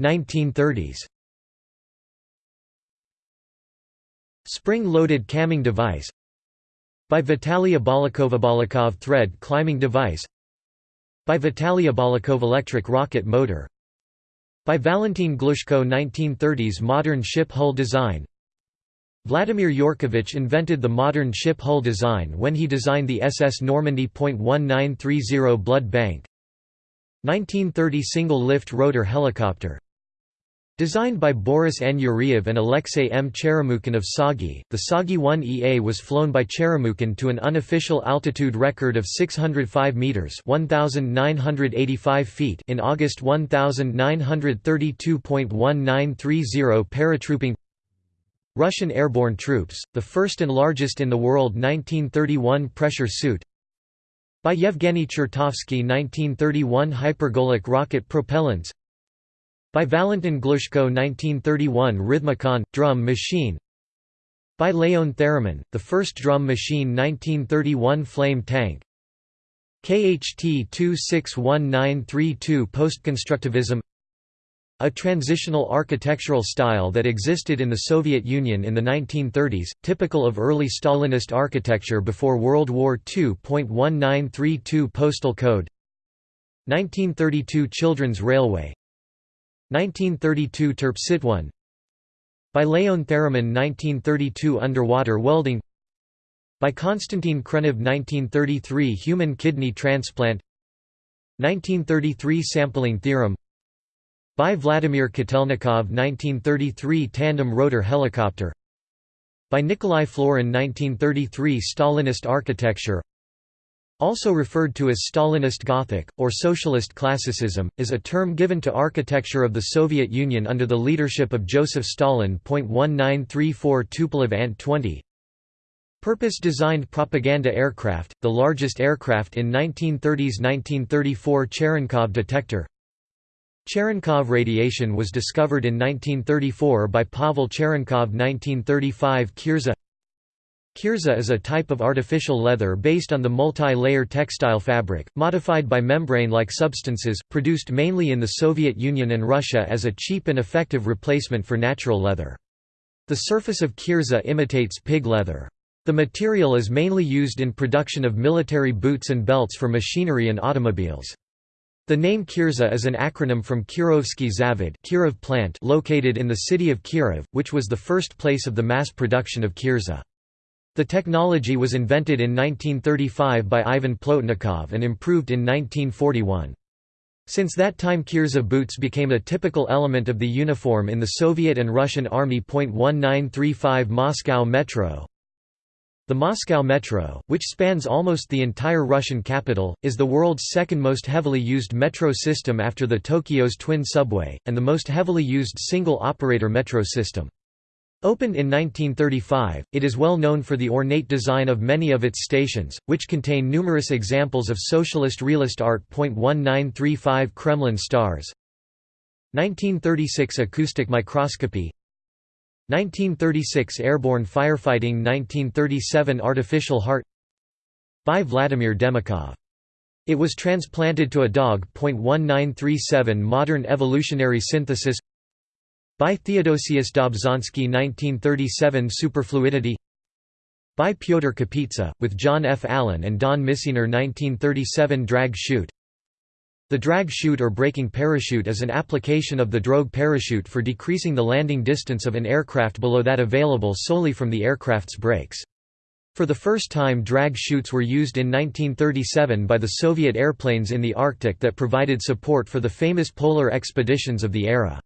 1930s Spring-loaded camming device. By Vitaly Abalakov Abalakov thread climbing device. By Vitaly Abalakov electric rocket motor. By Valentin Glushko 1930s modern ship hull design. Vladimir Yurkovich invented the modern ship hull design when he designed the SS Normandie. 1930 blood bank. 1930 single-lift rotor helicopter Designed by Boris N. Yuriev and Alexei M. Cheremukhin of TsAGI, the TsAGI 1EA was flown by Cheremukhin to an unofficial altitude record of 605 meters (1985 feet) in August 1932.1930 paratrooping Russian airborne troops, the first and largest in the world 1931 pressure suit by Yevgeny Chertovsky 1931 Hypergolic rocket propellants By Valentin Glushko 1931 Rhythmicon – drum machine. By Leon Theremin, the first drum machine 1931 Flame tank. KHT 261932 Postconstructivism. A transitional architectural style that existed in the Soviet Union in the 1930s, typical of early Stalinist architecture before World War II. 1932 Postal Code. 1932 Children's Railway 1932 Terpsitone By Leon Theremin 1932 Underwater welding. By Konstantin Khrenov 1933 Human kidney transplant. 1933 Sampling theorem. By Vladimir Kotelnikov 1933 Tandem rotor helicopter. By Nikolai Florin 1933 Stalinist architecture also referred to as Stalinist Gothic, or Socialist Classicism, is a term given to architecture of the Soviet Union under the leadership of Joseph Stalin. 1934 Tupolev Ant 20 Purpose-designed propaganda aircraft, the largest aircraft in 1930s 1934 Cherenkov detector. Cherenkov radiation was discovered in 1934 by Pavel Cherenkov 1935 Kirza Kirza is a type of artificial leather based on the multi-layer textile fabric, modified by membrane-like substances, produced mainly in the Soviet Union and Russia as a cheap and effective replacement for natural leather. The surface of Kirza imitates pig leather. The material is mainly used in production of military boots and belts for machinery and automobiles. The name Kirza is an acronym from Kirovsky Zavod Kirov plant located in the city of Kirov, which was the first place of the mass production of Kirza. The technology was invented in 1935 by Ivan Plotnikov and improved in 1941. Since that time Kirza boots became a typical element of the uniform in the Soviet and Russian Army. 1935 Moscow Metro the Moscow Metro, which spans almost the entire Russian capital, is the world's second most heavily used metro system after the Tokyo's twin subway, and the most heavily used single-operator metro system. Opened in 1935, it is well known for the ornate design of many of its stations, which contain numerous examples of socialist realist art. 1935 Kremlin stars 1936 Acoustic microscopy 1936 Airborne firefighting 1937 Artificial heart By Vladimir Demikhov. It was transplanted to a dog. 1937 Modern evolutionary synthesis By Theodosius Dobzhansky 1937 Superfluidity By Pyotr Kapitsa, with John F. Allen and Don Misener 1937 Drag chute the drag chute or braking parachute is an application of the drogue parachute for decreasing the landing distance of an aircraft below that available solely from the aircraft's brakes. For the first time drag chutes were used in 1937 by the Soviet airplanes in the Arctic that provided support for the famous polar expeditions of the era.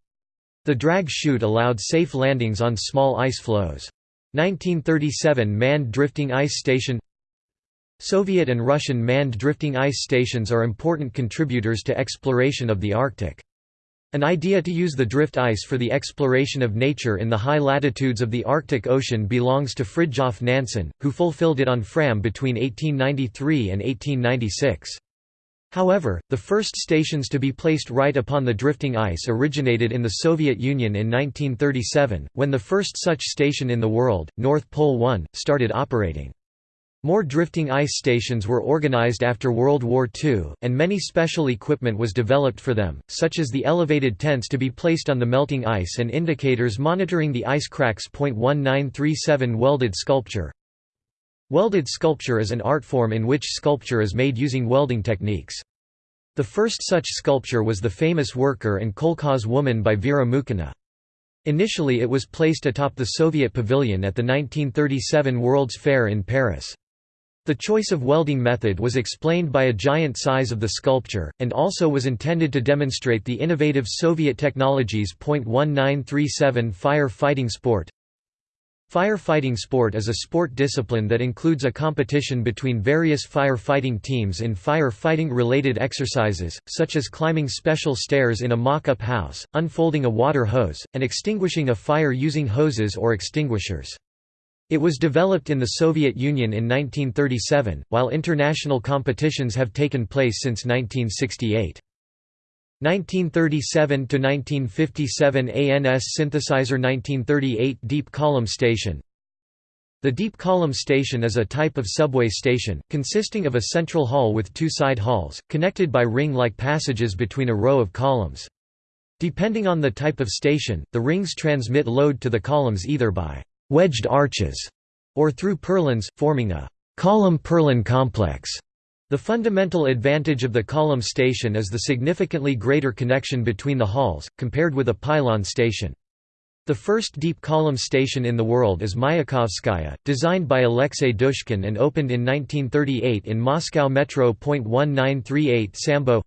The drag chute allowed safe landings on small ice floes. 1937 Manned drifting ice station Soviet and Russian manned drifting ice stations are important contributors to exploration of the Arctic. An idea to use the drift ice for the exploration of nature in the high latitudes of the Arctic Ocean belongs to Fridtjof Nansen, who fulfilled it on Fram between 1893 and 1896. However, the first stations to be placed right upon the drifting ice originated in the Soviet Union in 1937, when the first such station in the world, North Pole 1, started operating. More drifting ice stations were organized after World War II, and many special equipment was developed for them, such as the elevated tents to be placed on the melting ice and indicators monitoring the ice cracks. 1937 Welded sculpture Welded sculpture is an art form in which sculpture is made using welding techniques. The first such sculpture was the famous Worker and Kolkhoz Woman by Vera Mukhina. Initially it was placed atop the Soviet pavilion at the 1937 World's Fair in Paris. The choice of welding method was explained by a giant size of the sculpture, and also was intended to demonstrate the innovative Soviet technologies. 1937 Fire fighting sport Firefighting sport is a sport discipline that includes a competition between various fire-fighting teams in fire-fighting related exercises, such as climbing special stairs in a mock-up house, unfolding a water hose, and extinguishing a fire using hoses or extinguishers. It was developed in the Soviet Union in 1937, while international competitions have taken place since 1968. 1937–1957 ANS synthesizer 1938 Deep column station The deep column station is a type of subway station, consisting of a central hall with two side halls, connected by ring-like passages between a row of columns. Depending on the type of station, the rings transmit load to the columns either by «wedged arches» or through purlins, forming a «column-purlin complex». The fundamental advantage of the column station is the significantly greater connection between the halls, compared with a pylon station. The first deep column station in the world is Mayakovskaya, designed by Alexei Dushkin and opened in 1938 in Moscow Metro. 1938 Sambo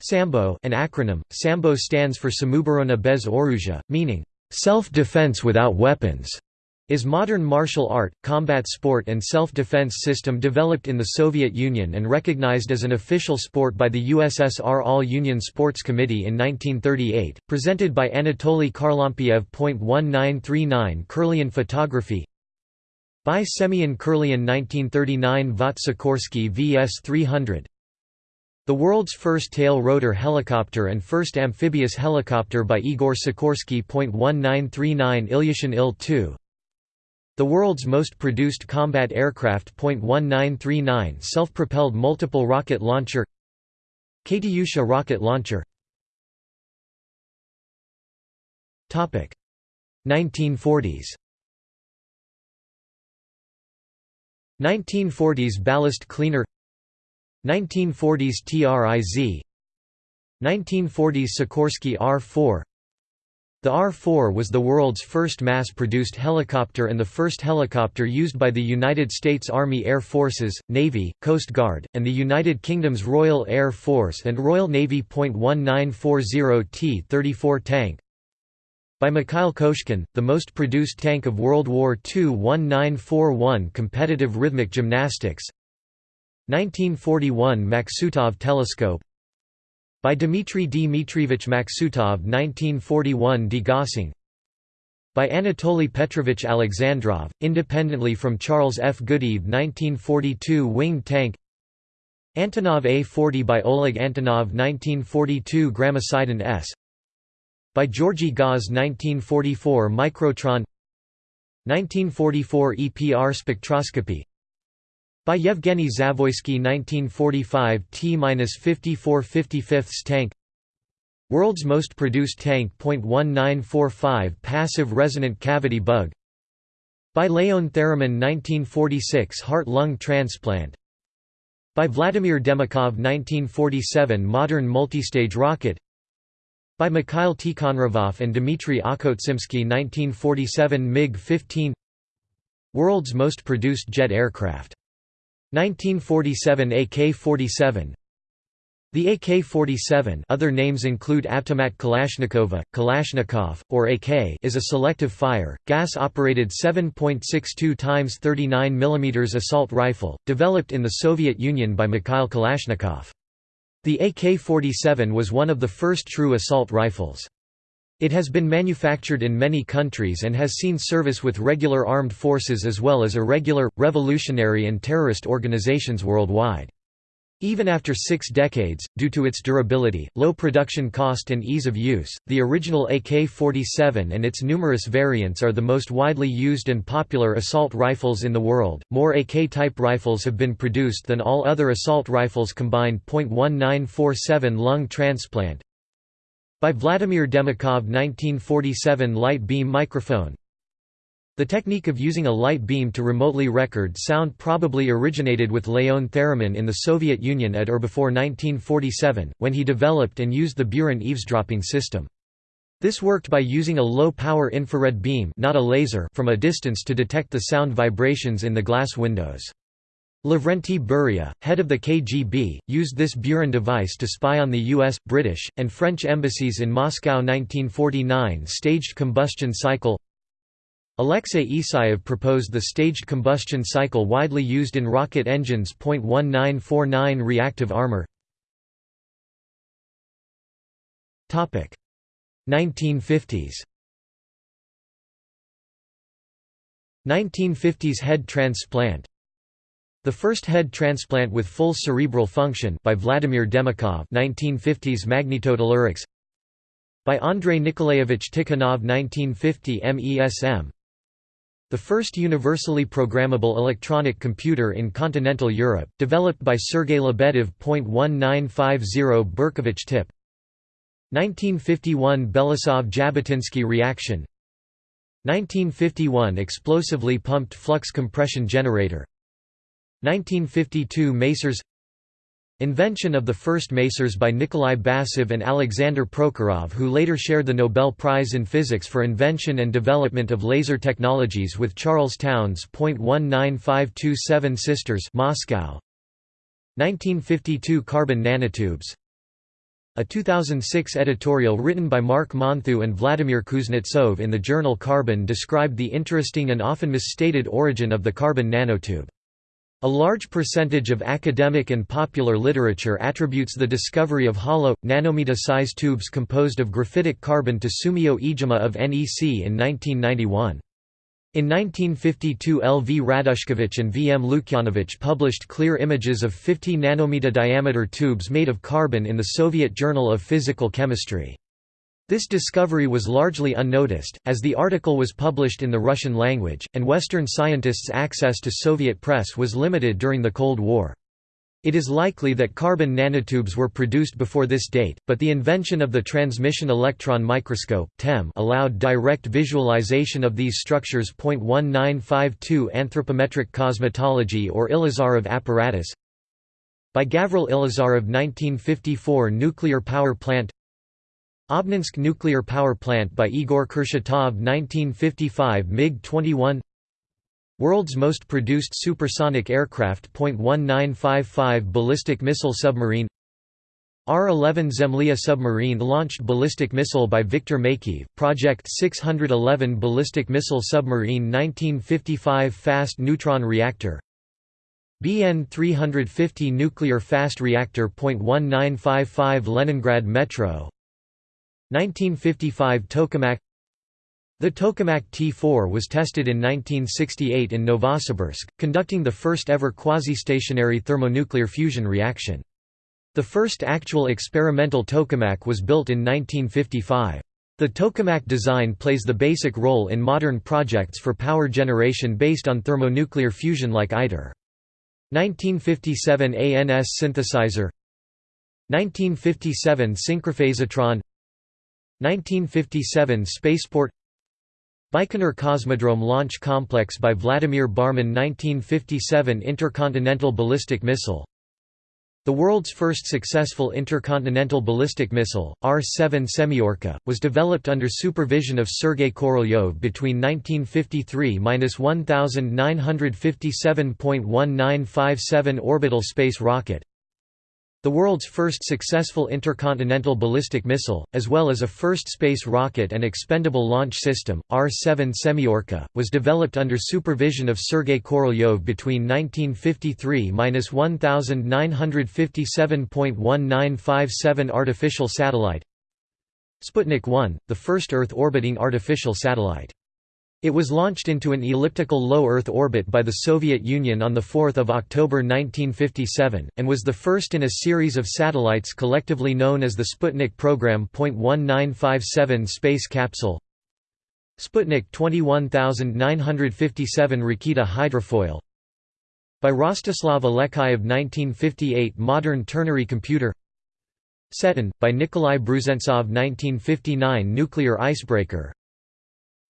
Sambo an acronym, Sambo stands for Samuborona bez oruzha, meaning, self-defense without weapons is modern martial art, combat sport and self-defense system developed in the Soviet Union and recognized as an official sport by the USSR All-Union Sports Committee in 1938, presented by Anatoly Kharlampiev. 1939 Kirlian photography by Semyon Kirlian 1939 Vought Sikorsky VS 300 The world's first tail-rotor helicopter and first amphibious helicopter by Igor Sikorsky. 1939 Ilyushin Il-2 the world's most produced combat aircraft .1939 self-propelled multiple rocket launcher. Katyusha rocket launcher. 1940s 1940s ballast cleaner. 1940s TRIZ 1940s Sikorsky R-4 the R-4 was the world's first mass-produced helicopter and the first helicopter used by the United States Army Air Forces, Navy, Coast Guard, and the United Kingdom's Royal Air Force and Royal Navy. 1940 T-34 tank by Mikhail Koshkin, the most produced tank of World War II 1941 competitive rhythmic gymnastics 1941 Maksutov telescope by Dmitry Dmitrievich Maksutov 1941 Degaussing by Anatoly Petrovich Alexandrov, independently from Charles F. Goodeve 1942 winged tank Antonov A-40 by Oleg Antonov 1942 Gramicidin S by Georgy Gause 1944 Microtron 1944 EPR spectroscopy by Yevgeny Zavoysky 1945 T-54 55 tank. World's most produced tank .1945 passive resonant cavity bug. By Leon Theremin 1946 heart-lung transplant. By Vladimir Demikhov 1947 modern multistage rocket. By Mikhail Tikhonravov and Dmitry Okhotsimsky 1947 MiG-15 World's most produced jet aircraft 1947 AK-47 The AK-47 other names include Avtomat Kalashnikova, Kalashnikov, or AK is a selective fire, gas-operated 7.62 x 39 mm assault rifle, developed in the Soviet Union by Mikhail Kalashnikov. The AK-47 was one of the first true assault rifles. It has been manufactured in many countries and has seen service with regular armed forces as well as irregular, revolutionary and terrorist organizations worldwide. Even after six decades, due to its durability, low production cost and ease of use, the original AK-47 and its numerous variants are the most widely used and popular assault rifles in the world. More AK-type rifles have been produced than all other assault rifles combined. 1947 lung transplant by Vladimir Demikhov 1947 light beam microphone the technique of using a light beam to remotely record sound probably originated with Leon Theremin in the Soviet Union at or before 1947, when he developed and used the Buran eavesdropping system. This worked by using a low-power infrared beam not a laser from a distance to detect the sound vibrations in the glass windows. Lavrenti Beria, head of the KGB, used this Buran device to spy on the US, British, and French embassies in Moscow 1949 Staged combustion cycle. Alexei Isayev proposed the staged combustion cycle widely used in rocket engines. 1949 Reactive armor. 1950s 1950s head transplant The first head transplant with full cerebral function by Vladimir Demikhov 1950s magnetotellurics. By Andrei Nikolaevich Tikhonov 1950 MESM the first universally programmable electronic computer in continental Europe, developed by Sergei Lebedev. 1950 Berkovich tip. 1951 Belousov-Zhabotinsky reaction. 1951 explosively pumped flux compression generator 1952 Masers Invention of the first masers by Nikolai Basov and Alexander Prokhorov who later shared the Nobel Prize in Physics for invention and development of laser technologies with Charles Townes. 19527 Sisters Moscow 1952 Carbon nanotubes A 2006 editorial written by Marc Monthioux and Vladimir Kuznetsov in the journal Carbon described the interesting and often misstated origin of the carbon nanotube. A large percentage of academic and popular literature attributes the discovery of hollow, nanometer-size tubes composed of graphitic carbon to Sumio Iijima of NEC in 1991. In 1952 L. V. Radushkevich and V. M. Lukyanovich published clear images of 50 nanometer diameter tubes made of carbon in the Soviet Journal of Physical Chemistry. This discovery was largely unnoticed, as the article was published in the Russian language, and Western scientists' access to Soviet press was limited during the Cold War. It is likely that carbon nanotubes were produced before this date, but the invention of the transmission electron microscope (TEM) allowed direct visualization of these structures. 1952 Anthropometric cosmetology or Ilizarov apparatus By Gavril Ilizarov 1954 Nuclear power plant Obninsk nuclear power plant by Igor Kurchatov 1955 MiG-21 World's most produced supersonic aircraft .1955 ballistic missile submarine R-11 Zemlya submarine launched ballistic missile by Viktor Makeyev, Project 611 ballistic missile submarine 1955 fast neutron reactor BN 350 nuclear fast reactor .1955 Leningrad Metro 1955 Tokamak The Tokamak T-4 was tested in 1968 in Novosibirsk, conducting the first ever quasi-stationary thermonuclear fusion reaction. The first actual experimental tokamak was built in 1955. The tokamak design plays the basic role in modern projects for power generation based on thermonuclear fusion like ITER. 1957 ANS synthesizer 1957 synchrophasotron 1957 Spaceport Baikonur Cosmodrome Launch Complex by Vladimir Barmin 1957 Intercontinental Ballistic Missile The world's first successful intercontinental ballistic missile, R-7 Semyorka, was developed under supervision of Sergei Korolyov between 1953–1957.1957 orbital space rocket the world's first successful intercontinental ballistic missile, as well as a first space rocket and expendable launch system, R-7 Semyorka, was developed under supervision of Sergei Korolyov between 1953–1957.1957 Artificial satellite Sputnik 1, the first Earth-orbiting artificial satellite It was launched into an elliptical low Earth orbit by the Soviet Union on 4 October 1957, and was the first in a series of satellites collectively known as the Sputnik program. 1957 space capsule. Sputnik 21957 Raketa hydrofoil. By Rostislav Alekhine of 1958 modern ternary computer. Setun, by Nikolai Brusentsov 1959 nuclear icebreaker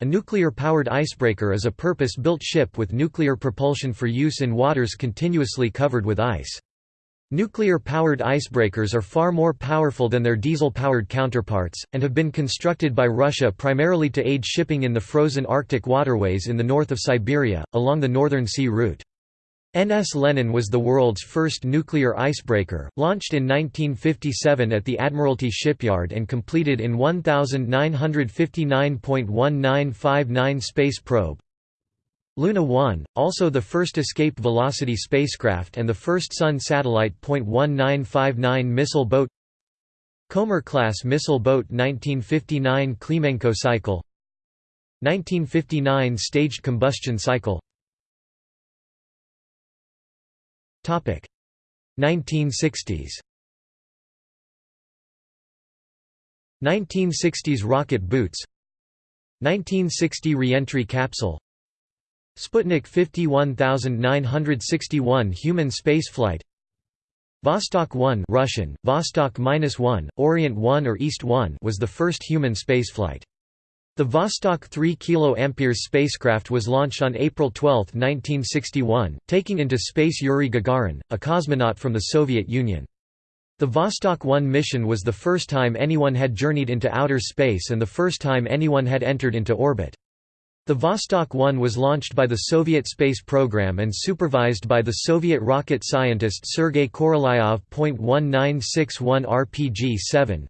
a nuclear-powered icebreaker is a purpose-built ship with nuclear propulsion for use in waters continuously covered with ice. Nuclear-powered icebreakers are far more powerful than their diesel-powered counterparts, and have been constructed by Russia primarily to aid shipping in the frozen Arctic waterways in the north of Siberia, along the Northern Sea route. NS Lenin was the world's first nuclear icebreaker, launched in 1957 at the Admiralty shipyard and completed in 1959.1959 space probe. Luna 1, also the first escape velocity spacecraft and the first Sun satellite. 1959 missile boat Komar class missile boat 1959 Klimenko cycle 1959 staged combustion cycle 1960s 1960s rocket boots. 1960 reentry capsule. Sputnik 51961 human spaceflight. Vostok 1 Russian, Vostok-1, Orient 1 or East 1 was the first human spaceflight. The Vostok 3 kA spacecraft was launched on April 12, 1961, taking into space Yuri Gagarin, a cosmonaut from the Soviet Union. The Vostok 1 mission was the first time anyone had journeyed into outer space and the first time anyone had entered into orbit. The Vostok 1 was launched by the Soviet space program and supervised by the Soviet rocket scientist Sergei Korolyov. 1961 RPG-7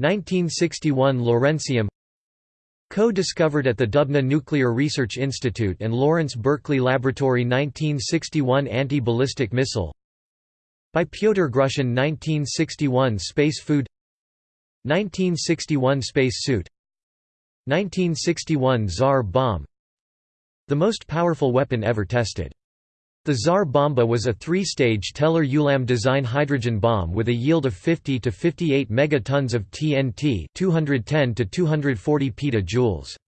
1961 Lawrencium Co-discovered at the Dubna Nuclear Research Institute and Lawrence Berkeley Laboratory 1961 Anti-ballistic missile. By Pyotr Grushin 1961 Space food. 1961 Space suit. 1961 Tsar bomb. The most powerful weapon ever tested the Tsar Bomba was a three-stage Teller-Ulam design hydrogen bomb with a yield of 50 to 58 megatons of TNT 210 to 240 petajoules.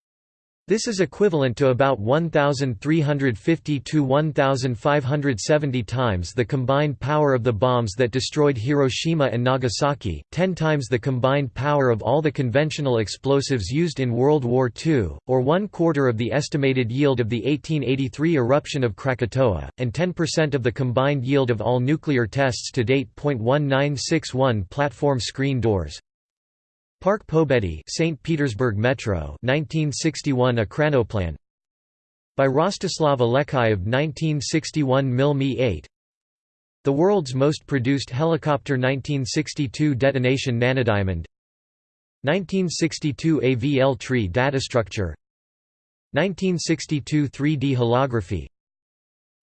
This is equivalent to about 1,350 to 1,570 times the combined power of the bombs that destroyed Hiroshima and Nagasaki, 10 times the combined power of all the conventional explosives used in World War II, or one quarter of the estimated yield of the 1883 eruption of Krakatoa, and 10% of the combined yield of all nuclear tests to date. 1961 Platform screen doors Park Pobedi St. Petersburg Metro 1961 Ekranoplan by Rostislav Alexeyev 1961 Mil Mi-8 The world's most produced helicopter 1962 Detonation Nanodiamond 1962 AVL tree data structure. 1962 3D holography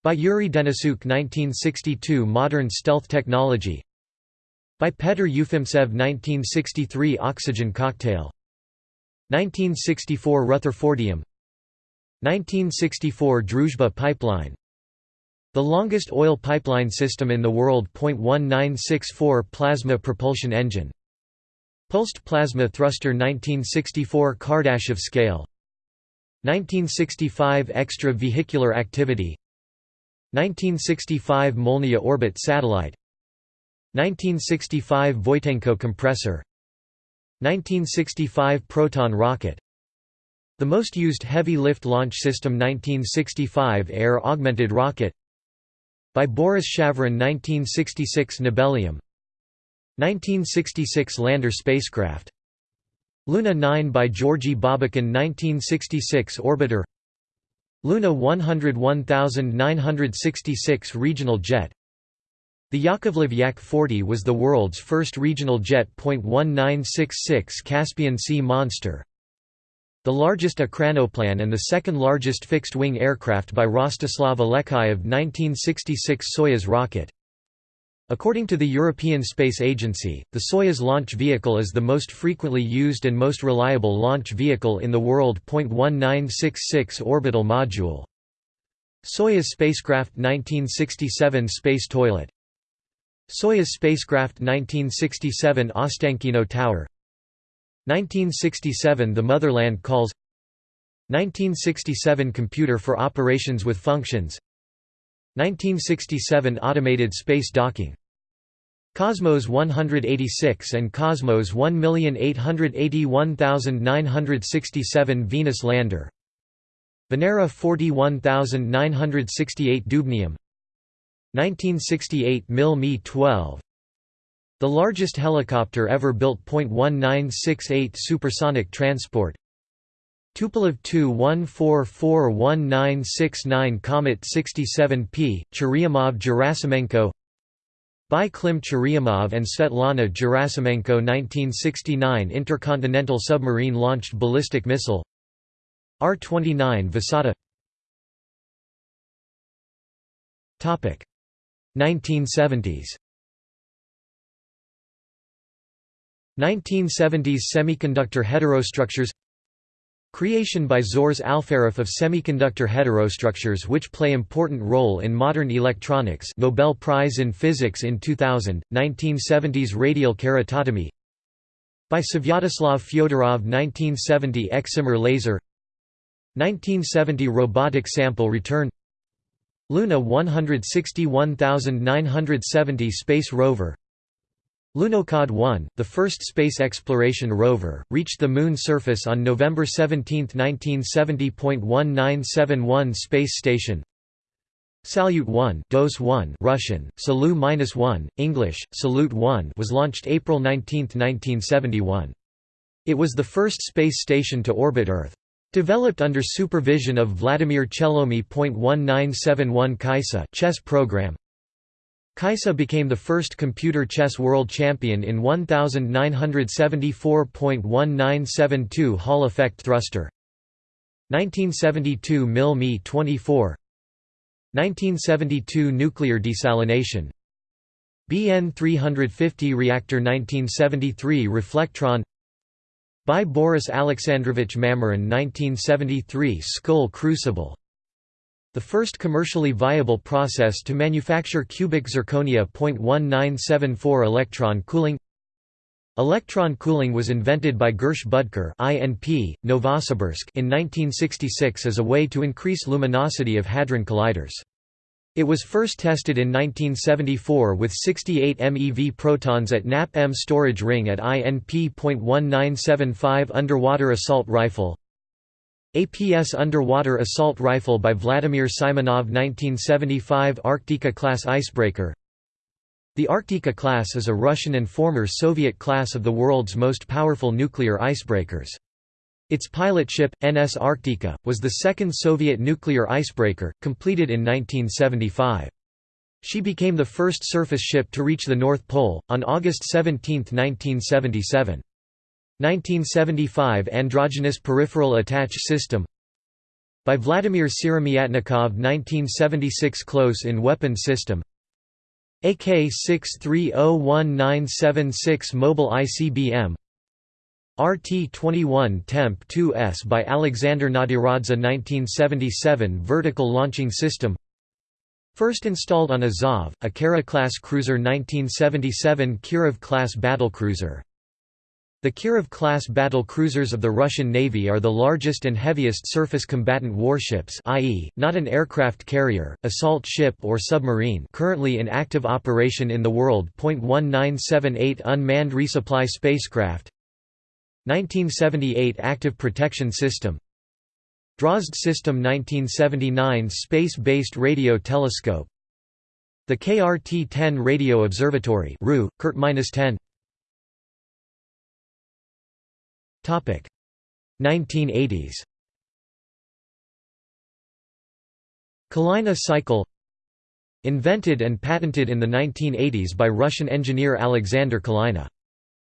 by Yuri Denisyuk 1962 Modern stealth technology by Petr Ufimtsev 1963 Oxygen cocktail. 1964 Rutherfordium. 1964 Druzhba pipeline. The longest oil pipeline system in the world. 1964 Plasma propulsion engine. Pulsed plasma thruster 1964 Kardashev scale. 1965 Extra vehicular activity. 1965 Molniya orbit satellite 1965 Voitenko compressor 1965 Proton rocket The most used heavy lift launch system 1965 Air augmented rocket by Boris Shavyrin 1966 Nobelium 1966 lander spacecraft Luna 9 by Georgy Babakin 1966 orbiter Luna 101966 regional jet the Yakovlev Yak-40 was the world's first regional jet. 1966 Caspian Sea Monster the largest Ekranoplan and the second largest fixed-wing aircraft by Rostislav Alexeyev 1966 Soyuz rocket. According to the European Space Agency, the Soyuz launch vehicle is the most frequently used and most reliable launch vehicle in the world. 1966 Orbital Module Soyuz spacecraft 1967 Space Toilet Soyuz spacecraft 1967 Ostankino Tower. 1967 The Motherland Calls. 1967 Computer for Operations with Functions. 1967 Automated space docking. Cosmos 186 and Cosmos 1881967 Venus lander. Venera 41968 Dubnium 1968 Mil Mi 12 The largest helicopter ever built. 1968 Supersonic transport. Tupolev 214411969 Comet 67P, Churyumov Gerasimenko. By Klim Churyumov and Svetlana Gerasimenko 1969 Intercontinental Submarine Launched Ballistic Missile. R-29 Vysota 1970s 1970s Semiconductor heterostructures. Creation by Zhores Alferov of semiconductor heterostructures which play important role in modern electronics. Nobel Prize in Physics in 2000, 1970s radial keratotomy. By Svyatoslav Fyodorov 1970 Excimer laser. 1970 robotic sample return Luna 161970 space rover Lunokhod 1, the first space exploration rover, reached the Moon surface on November 17, 1970.1971 Space Station Salyut 1, Dose 1 Russian, Salu-1, English, Salute 1 was launched April 19, 1971. It was the first space station to orbit Earth. Developed under supervision of Vladimir Chelomey. 1971 Kaissa chess program. Kaissa became the first computer chess world champion in 1974.1972 Hall effect thruster. 1972 Mil Mi 24 1972 Nuclear desalination. BN 350 reactor 1973 Reflectron by Boris Alexandrovich Mamyrin 1973 Skull crucible the first commercially viable process to manufacture cubic zirconia. 1974 Electron cooling Electron cooling was invented by Gersh Budker INP, Novosibirsk in 1966 as a way to increase luminosity of hadron colliders. It was first tested in 1974 with 68 MeV protons at NAP-M storage ring at INP.1975 underwater assault rifle APS underwater assault rifle by Vladimir Simonov 1975 Arktika-class icebreaker The Arktika class is a Russian and former Soviet class of the world's most powerful nuclear icebreakers. Its pilot ship, NS Arktika, was the second Soviet nuclear icebreaker, completed in 1975. She became the first surface ship to reach the North Pole, on August 17, 1977. 1975 Androgynous Peripheral Attach System by Vladimir Siromyatnikov 1976 Close-in Weapon System AK-630196 Mobile ICBM RT-21 Temp 2S by Alexander Nadiradze 1977 Vertical Launching System First installed on Azov, a Kara-class cruiser 1977 Kirov-class battlecruiser the Kirov-class battle cruisers of the Russian Navy are the largest and heaviest surface combatant warships i.e., not an aircraft carrier, assault ship or submarine currently in active operation in the world. 1978 Unmanned resupply spacecraft 1978 Active Protection System. Drozd System 1979 Space-based radio telescope. The KRT-10 Radio Observatory RU, KRT-10 1980s Kalina cycle. Invented and patented in the 1980s by Russian engineer Alexander Kalina.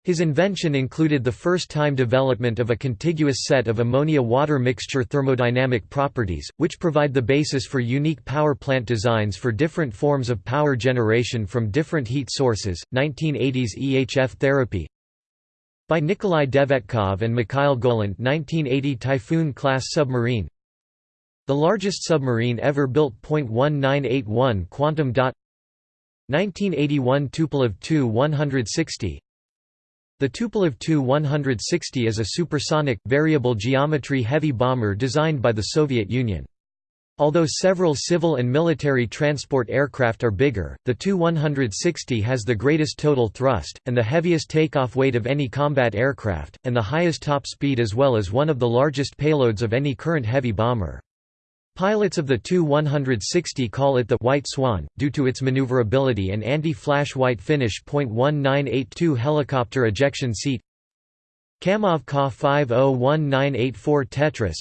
His invention included the first-time development of a contiguous set of ammonia-water mixture thermodynamic properties, which provide the basis for unique power plant designs for different forms of power generation from different heat sources. 1980s EHF therapy by Nikolai Devyatkov and Mikhail Golant 1980 Typhoon-class submarine The largest submarine ever built. 1981 Quantum dot 1981 Tupolev Tu-160 the Tupolev Tu-160 is a supersonic, variable geometry heavy bomber designed by the Soviet Union. Although several civil and military transport aircraft are bigger, the Tu-160 has the greatest total thrust, and the heaviest takeoff weight of any combat aircraft, and the highest top speed as well as one of the largest payloads of any current heavy bomber. Pilots of the Tu-160 call it the «White Swan», due to its maneuverability and anti-flash white finish. 1982 Helicopter ejection seat. Kamov Ka-501984 Tetris.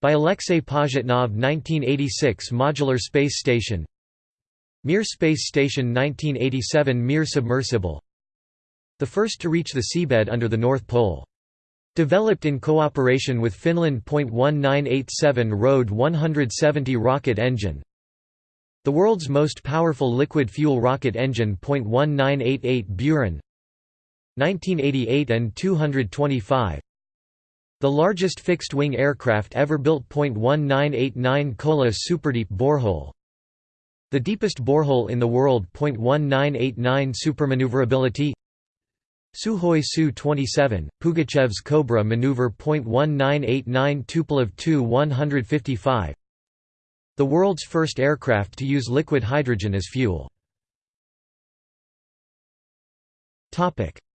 By Alexei Pajitnov 1986 Modular Space Station. Mir Space Station 1987 Mir Submersible. The first to reach the seabed under the North Pole Developed in cooperation with Finland. 1987 RD-170 rocket engine The world's most powerful liquid fuel rocket engine. 1988 Buran 1988 An-225 The largest fixed-wing aircraft ever built. 1989 Kola Superdeep borehole the deepest borehole in the world. 1989 Supermaneuverability Sukhoi Su-27, Pugachev's Cobra maneuver. 1989 Tupolev Tu-155 The world's first aircraft to use liquid hydrogen as fuel.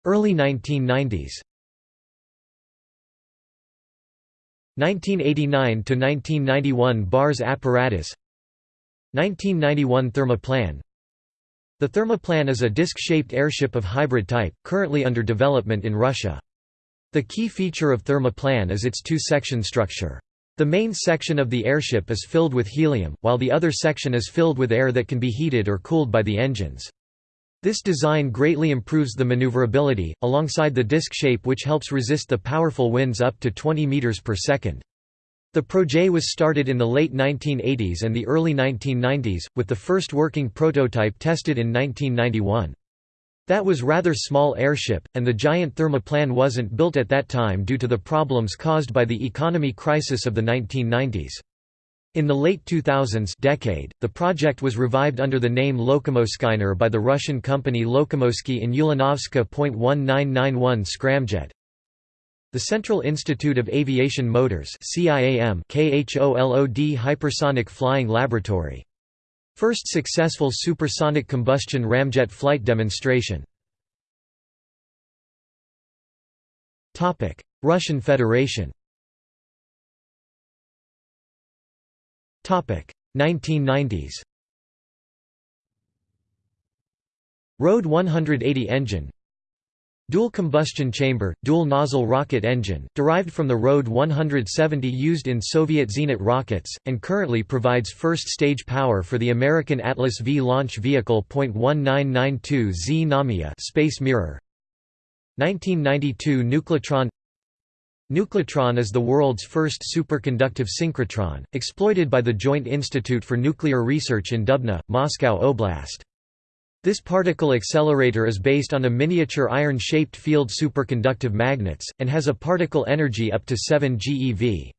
Early 1990s 1989–1991 Bars apparatus 1991 Thermoplan the Thermoplan is a disc-shaped airship of hybrid type, currently under development in Russia. The key feature of Thermoplan is its two-section structure. The main section of the airship is filled with helium, while the other section is filled with air that can be heated or cooled by the engines. This design greatly improves the maneuverability, alongside the disc shape which helps resist the powerful winds up to 20 meters per second. The projet was started in the late 1980s and the early 1990s, with the first working prototype tested in 1991. That was rather small airship, and the giant thermoplan wasn't built at that time due to the problems caused by the economy crisis of the 1990s. In the late 2000s decade, the project was revived under the name Lokomoskiner by the Russian company Lokomoski in Ulyanovsk. 1991 Scramjet. The Central Institute of Aviation Motors KHOLOD Hypersonic Flying Laboratory. First successful supersonic combustion ramjet flight demonstration. Russian Federation 1990s RD-180 engine Dual combustion chamber, dual nozzle rocket engine, derived from the RD-170 used in Soviet Zenit rockets, and currently provides first-stage power for the American Atlas V launch vehicle. 1992 Z Space Mirror 1992 Nuclotron Nuclotron is the world's first superconductive synchrotron, exploited by the Joint Institute for Nuclear Research in Dubna, Moscow Oblast. This particle accelerator is based on a miniature iron-shaped field superconductive magnets, and has a particle energy up to 7 GeV.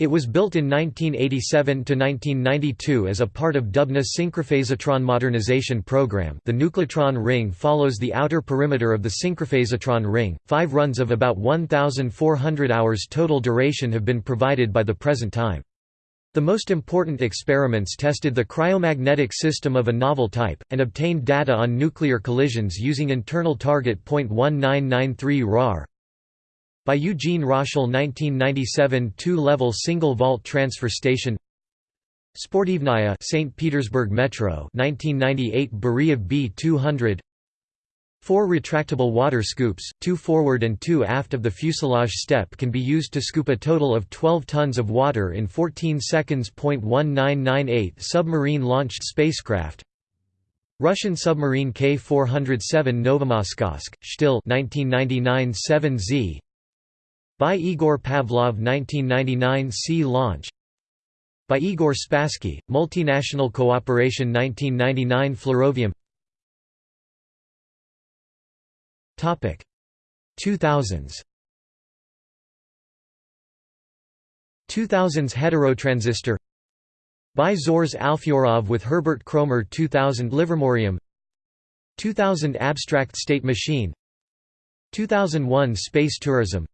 It was built in 1987–1992 as a part of Dubna's synchrophasotron modernization program the nuclotron ring follows the outer perimeter of the synchrophasotron ring. Five runs of about 1,400 hours total duration have been provided by the present time. The most important experiments tested the cryomagnetic system of a novel type, and obtained data on nuclear collisions using internal target .1993 RAR. By Eugene Roshal 1997 two-level single-vault transfer station Sportivnaya St. Petersburg Metro 1998 Beriev B200 Four retractable water scoops, two forward and two aft of the fuselage step can be used to scoop a total of 12 tons of water in 14 seconds. 1998 Submarine launched spacecraft. Russian submarine K-407 Novomoskovsk, Shtil 1999 7Z by Igor Pavlov 1999 Sea launch. By Igor Spassky, Multinational Cooperation 1999 Flerovium 2000s 2000s heterotransistor. By Zhores Alfyorov with Herbert Kroemer 2000 Livermorium. 2000 Abstract State Machine. 2001 Space Tourism.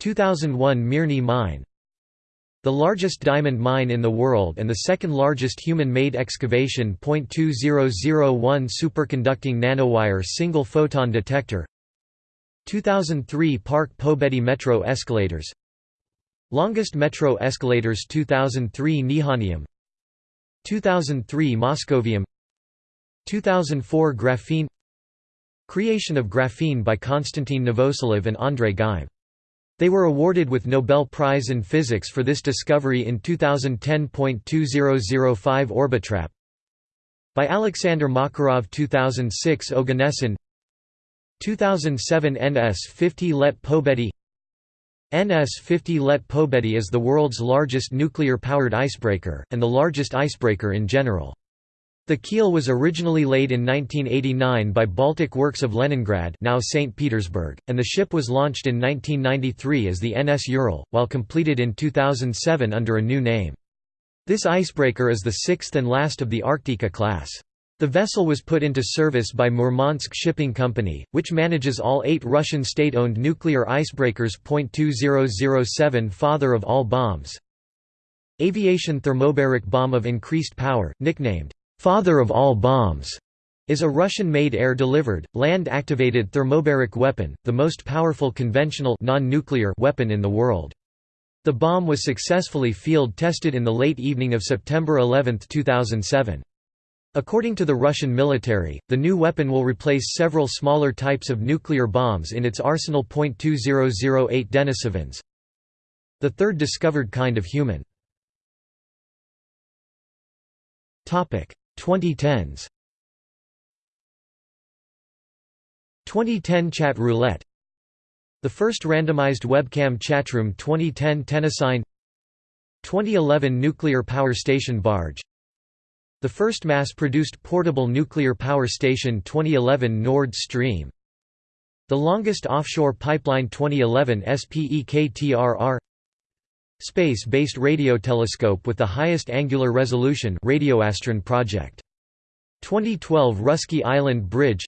2001 Mirny Mine The largest diamond mine in the world and the second largest human-made excavation .2001 superconducting nanowire single photon detector. 2003 Park Pobedi metro escalators. Longest metro escalators 2003 Nihonium. 2003 Moscovium. 2004 Graphene. Creation of graphene by Konstantin Novoselov and Andrei Geim. They were awarded with Nobel Prize in Physics for this discovery in 2010.2005 Orbitrap. By Alexander Makarov 2006 Oganesson 2007 NS-50 Let Pobedi. NS-50 Let Pobedi is the world's largest nuclear-powered icebreaker, and the largest icebreaker in general. The keel was originally laid in 1989 by Baltic Works of Leningrad now St. Petersburg, and the ship was launched in 1993 as the NS Ural, while completed in 2007 under a new name. This icebreaker is the sixth and last of the Arktika class. The vessel was put into service by Murmansk Shipping Company, which manages all eight Russian state-owned nuclear icebreakers. 2007 Father of all bombs Aviation thermobaric bomb of increased power, nicknamed, "'Father of all bombs' is a Russian-made air-delivered, land-activated thermobaric weapon, the most powerful conventional non-nuclear weapon in the world. The bomb was successfully field-tested in the late evening of September 11, 2007. According to the Russian military, the new weapon will replace several smaller types of nuclear bombs in its arsenal. 2008 Denisovans the third discovered kind of human. 2010s 2010 Chat Roulette. The first randomized webcam chatroom 2010 Tennisine 2011 Nuclear Power Station Barge. The first mass-produced portable nuclear power station 2011 Nord Stream. The longest offshore pipeline 2011 SPEKTRR Space-based radio telescope with the highest angular resolution Radioastron project. 2012 Russky Island Bridge.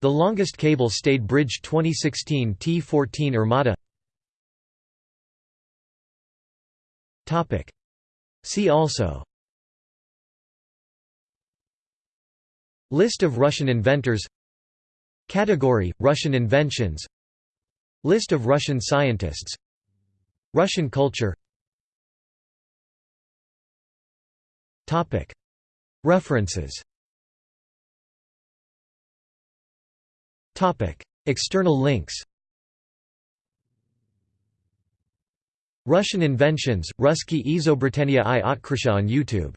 The longest cable-stayed bridge 2016 T14 Armata See also. List of Russian inventors. Category – Russian inventions. List of Russian scientists Russian culture. References. External links. Russian inventions, Ruski Izobritenia i Otkrisha on YouTube